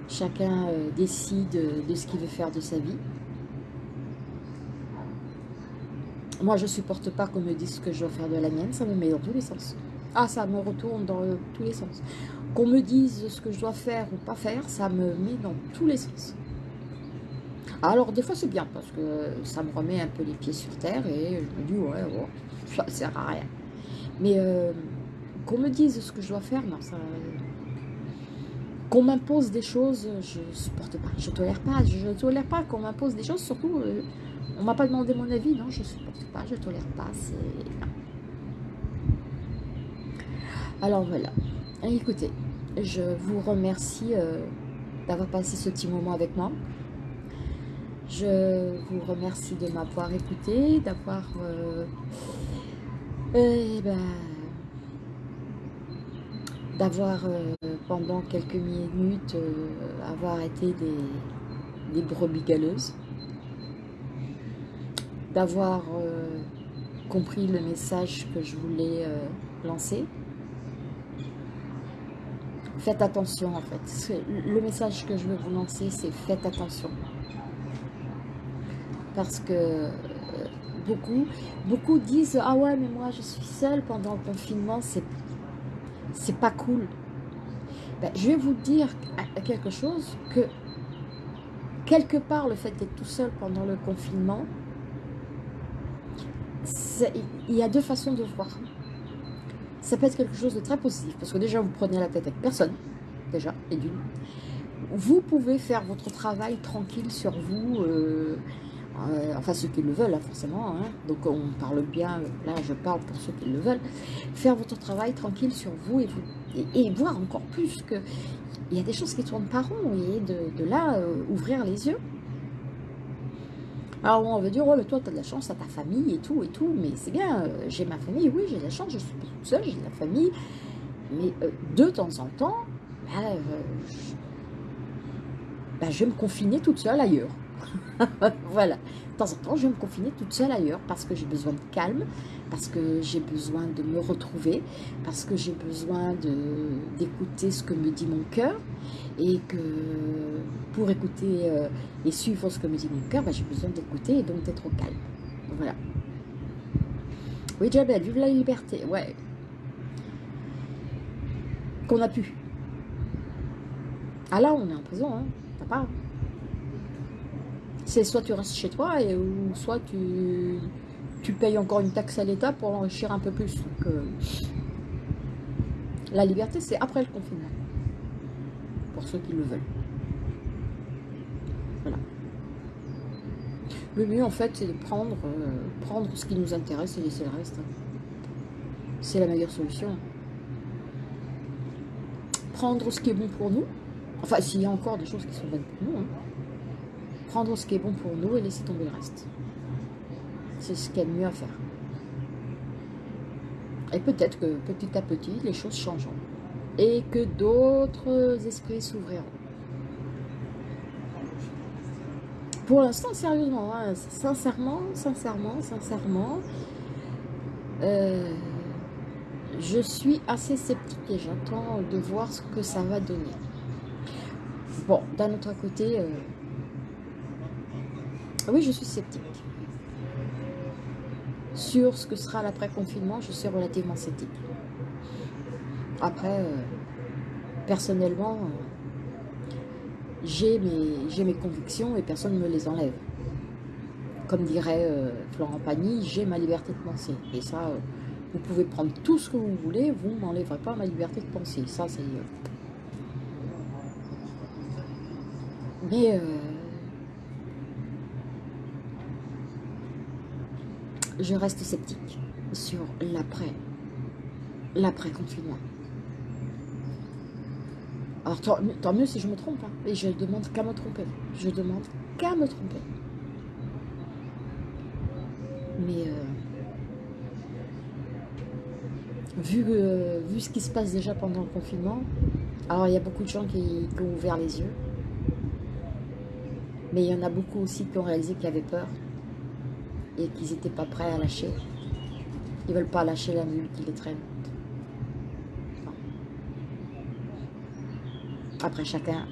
[SPEAKER 1] Chacun euh, décide de ce qu'il veut faire de sa vie. Moi, je supporte pas qu'on me dise ce que je dois faire de la mienne. Ça me met dans tous les sens. Ah, ça me retourne dans tous les sens. Qu'on me dise ce que je dois faire ou pas faire, ça me met dans tous les sens. Alors, des fois, c'est bien parce que ça me remet un peu les pieds sur terre et je me dis, ouais, ouais ça sert à rien. Mais euh, qu'on me dise ce que je dois faire, non, ça... Qu'on m'impose des choses, je supporte pas. Je tolère pas. Je tolère pas qu'on m'impose des choses. Surtout, euh, on m'a pas demandé mon avis. Non, je supporte pas. Je tolère pas. C'est... Alors voilà. Écoutez, je vous remercie euh, d'avoir passé ce petit moment avec moi. Je vous remercie de m'avoir écouté, d'avoir euh, eh ben, d'avoir euh, pendant quelques minutes avoir été des brebis galeuses, d'avoir compris le message que je voulais lancer faites attention en fait. Le message que je veux vous lancer, c'est faites attention. Parce que euh, beaucoup, beaucoup disent « Ah ouais, mais moi je suis seule pendant le confinement, c'est pas cool. Ben, je vais vous dire quelque chose, que quelque part le fait d'être tout seul pendant le confinement, il y a deux façons de voir ça peut être quelque chose de très positif, parce que déjà, vous prenez la tête avec personne, déjà, et d'une. Vous pouvez faire votre travail tranquille sur vous, euh, euh, enfin ceux qui le veulent, hein, forcément, hein. donc on parle bien, là je parle pour ceux qui le veulent, faire votre travail tranquille sur vous et, voir encore plus que il y a des choses qui tournent pas rond, et de, là, euh, ouvrir les yeux, Alors on va dire, oh mais toi tu as de la chance, à ta famille et tout et tout, mais c'est bien, euh, j'ai ma famille, oui j'ai de la chance, je suis pas toute seule, j'ai de la famille, mais euh, de temps en temps, bah, bah, je vais me confiner toute seule ailleurs. [laughs] voilà, de temps en temps, je vais me confiner toute seule ailleurs parce que j'ai besoin de calme, parce que j'ai besoin de me retrouver, parce que j'ai besoin d'écouter ce que me dit mon cœur et que pour écouter euh, et suivre ce que me dit mon cœur, bah, j'ai besoin d'écouter et donc d'être au calme. Voilà. Oui, Jabel, vive la liberté. Ouais. Qu'on a pu. Ah là, on est en prison, hein. T'as pas c'est soit tu restes chez toi, et, ou soit tu, tu payes encore une taxe à l'État pour l'enrichir un peu plus. Euh, la liberté, c'est après le confinement. Pour ceux qui le veulent. Voilà. Le mieux, en fait, c'est de prendre, euh, prendre ce qui nous intéresse et laisser le reste. C'est la meilleure solution. Prendre ce qui est bon pour nous. Enfin, s'il y a encore des choses qui sont bonnes pour nous. Hein prendre ce qui est bon pour nous et laisser tomber le reste. C'est ce qu'il y a de mieux à faire. Et peut-être que petit à petit, les choses changeront. Et que d'autres esprits s'ouvriront. Pour l'instant, sérieusement, hein, sincèrement, sincèrement, sincèrement, euh, je suis assez sceptique et j'attends de voir ce que ça va donner. Bon, d'un autre côté, euh, oui, je suis sceptique. Sur ce que sera l'après-confinement, je suis relativement sceptique. Après, euh, personnellement, euh, j'ai mes, mes, convictions et personne ne me les enlève. Comme dirait euh, Florent Pagny, j'ai ma liberté de penser. Et ça, vous pouvez prendre tout ce que vous voulez, vous ne m'enlèverez pas ma liberté de penser. Ça, c'est... Mais je reste sceptique sur l'après, l'après-confinement. Alors tant, mieux si je me trompe, hein. et je demande qu'à me tromper. Je demande qu'à me tromper. Mais euh, vu, euh, vu ce qui se passe déjà pendant le confinement, alors il y a beaucoup de gens qui, ont ouvert les yeux, mais il y en a beaucoup aussi qui ont réalisé qu'il y avait peur, et qu'ils n'étaient pas prêts à lâcher. Ils veulent pas lâcher la nuit qui les traîne. Après, chacun,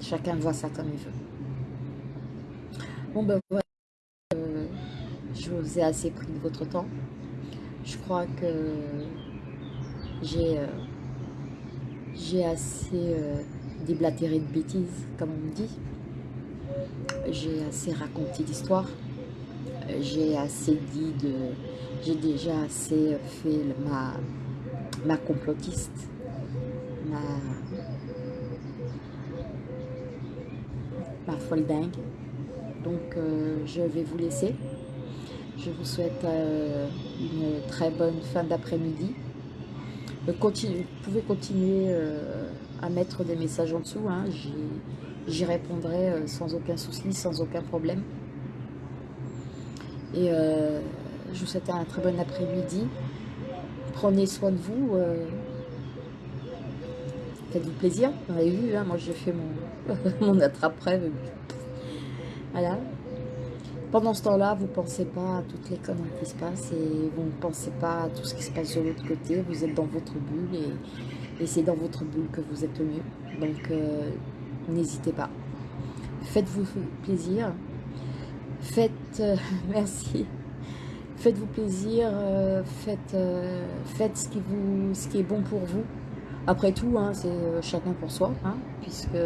[SPEAKER 1] chacun voit ça comme il veut. Bon, ben voilà. Euh, je vous ai assez pris de votre temps. Je crois que j'ai euh, assez euh, déblatéré de bêtises, comme on me dit. J'ai assez raconté d'histoires j'ai assez dit de... J'ai déjà assez fait ma, ma complotiste, ma, ma folle dingue. Donc, euh, je vais vous laisser. Je vous souhaite euh, une très bonne fin d'après-midi. Euh, vous pouvez continuer à mettre des messages en dessous. Hein. J'y répondrai sans aucun souci, sans aucun problème. Et euh, je vous souhaite un très bon après-midi. Prenez soin de vous. Euh, faites-vous plaisir. Vous avez vu, hein, moi j'ai fait mon, [laughs] mon attrape-rêve. Voilà. Pendant ce temps-là, vous ne pensez pas à toutes les conneries qui se passent et vous ne pensez pas à tout ce qui se passe de l'autre côté. Vous êtes dans votre bulle et, c'est dans votre bulle que vous êtes le mieux. Donc, euh, n'hésitez pas. Faites-vous plaisir. Faites, euh, [laughs] merci, faites-vous plaisir, euh, faites, euh, faites ce, qui vous, ce qui est bon pour vous. Après tout, hein, c'est chacun pour soi, hein, puisque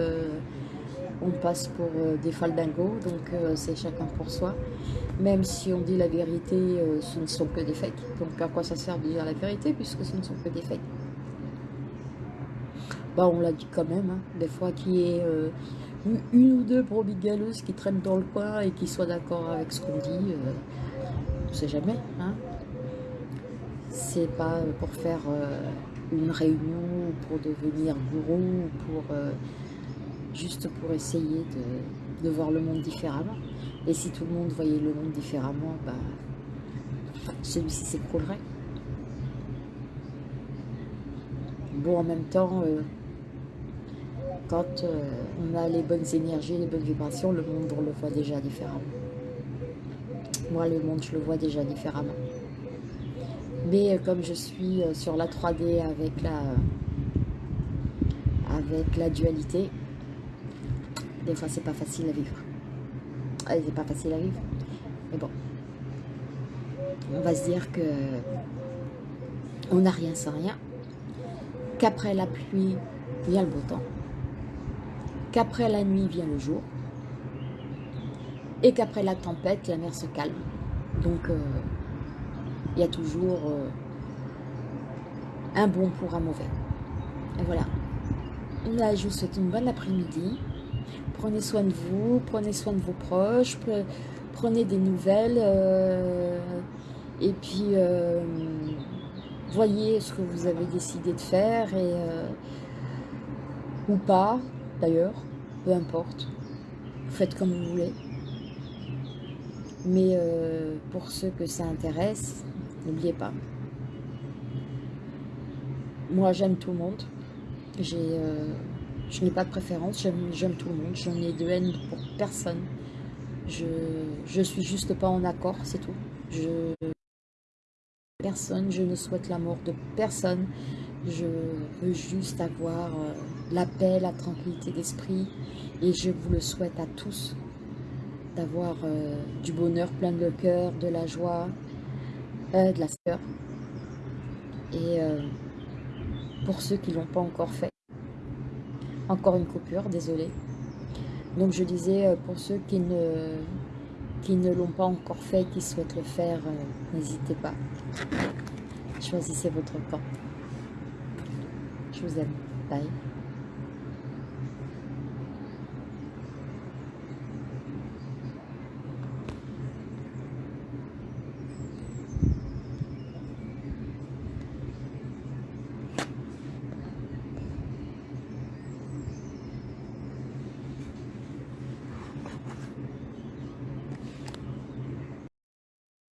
[SPEAKER 1] on passe pour des faldingos, donc c'est chacun pour soi. Même si on dit la vérité, ce ne sont que des fakes. Donc à quoi ça sert de dire la vérité, puisque ce ne sont que des fakes? Bah on l'a dit quand même, hein, des fois qui est une ou deux brebis galeuses qui traînent dans le coin et qui soient d'accord avec ce qu'on dit, euh, on ne sait jamais. Hein. C'est pas pour faire euh, une réunion ou pour devenir gourou ou pour, euh, juste pour essayer de, voir le monde différemment. Et si tout le monde voyait le monde différemment, bah, celui-ci s'écroulerait. Bon, en même temps, quand euh, on a les bonnes énergies, les bonnes vibrations, le monde, on le voit déjà différemment. Moi, le monde, je le vois déjà différemment. Mais euh, comme je suis sur la 3D avec la, avec la dualité, des fois, c'est pas facile à vivre. Ah, c'est pas facile à vivre. Mais bon, on va se dire que on n'a rien sans rien qu'après la pluie vient le beau temps, qu'après la nuit vient le jour, et qu'après la tempête, la mer se calme. Donc, euh, il y a toujours euh, un bon pour un mauvais. Et voilà. Là, je vous souhaite une bonne après-midi. Prenez soin de vous, prenez soin de vos proches, prenez des nouvelles. Euh, et puis, voyez ce que vous avez décidé de faire ou pas d'ailleurs, peu importe. Faites comme vous voulez. Mais euh, pour ceux que ça intéresse, n'oubliez pas. Moi, j'aime tout le monde. Euh, je n'ai pas de préférence. J'aime tout le monde. Je n'ai de haine pour personne. Je, je suis juste pas en accord, c'est tout. Je personne, je ne souhaite la mort de personne. Je veux juste avoir euh, la paix, la tranquillité d'esprit. Et je vous le souhaite à tous d'avoir euh, du bonheur plein de cœur, de la joie, euh, de la sueur. Et pour ceux qui ne l'ont pas encore fait, encore une coupure, désolé. Donc je disais, pour ceux qui ne qui ne l'ont pas encore fait, qui souhaitent le faire, euh, n'hésitez pas. Choisissez votre camp. Je vous aime. Bye.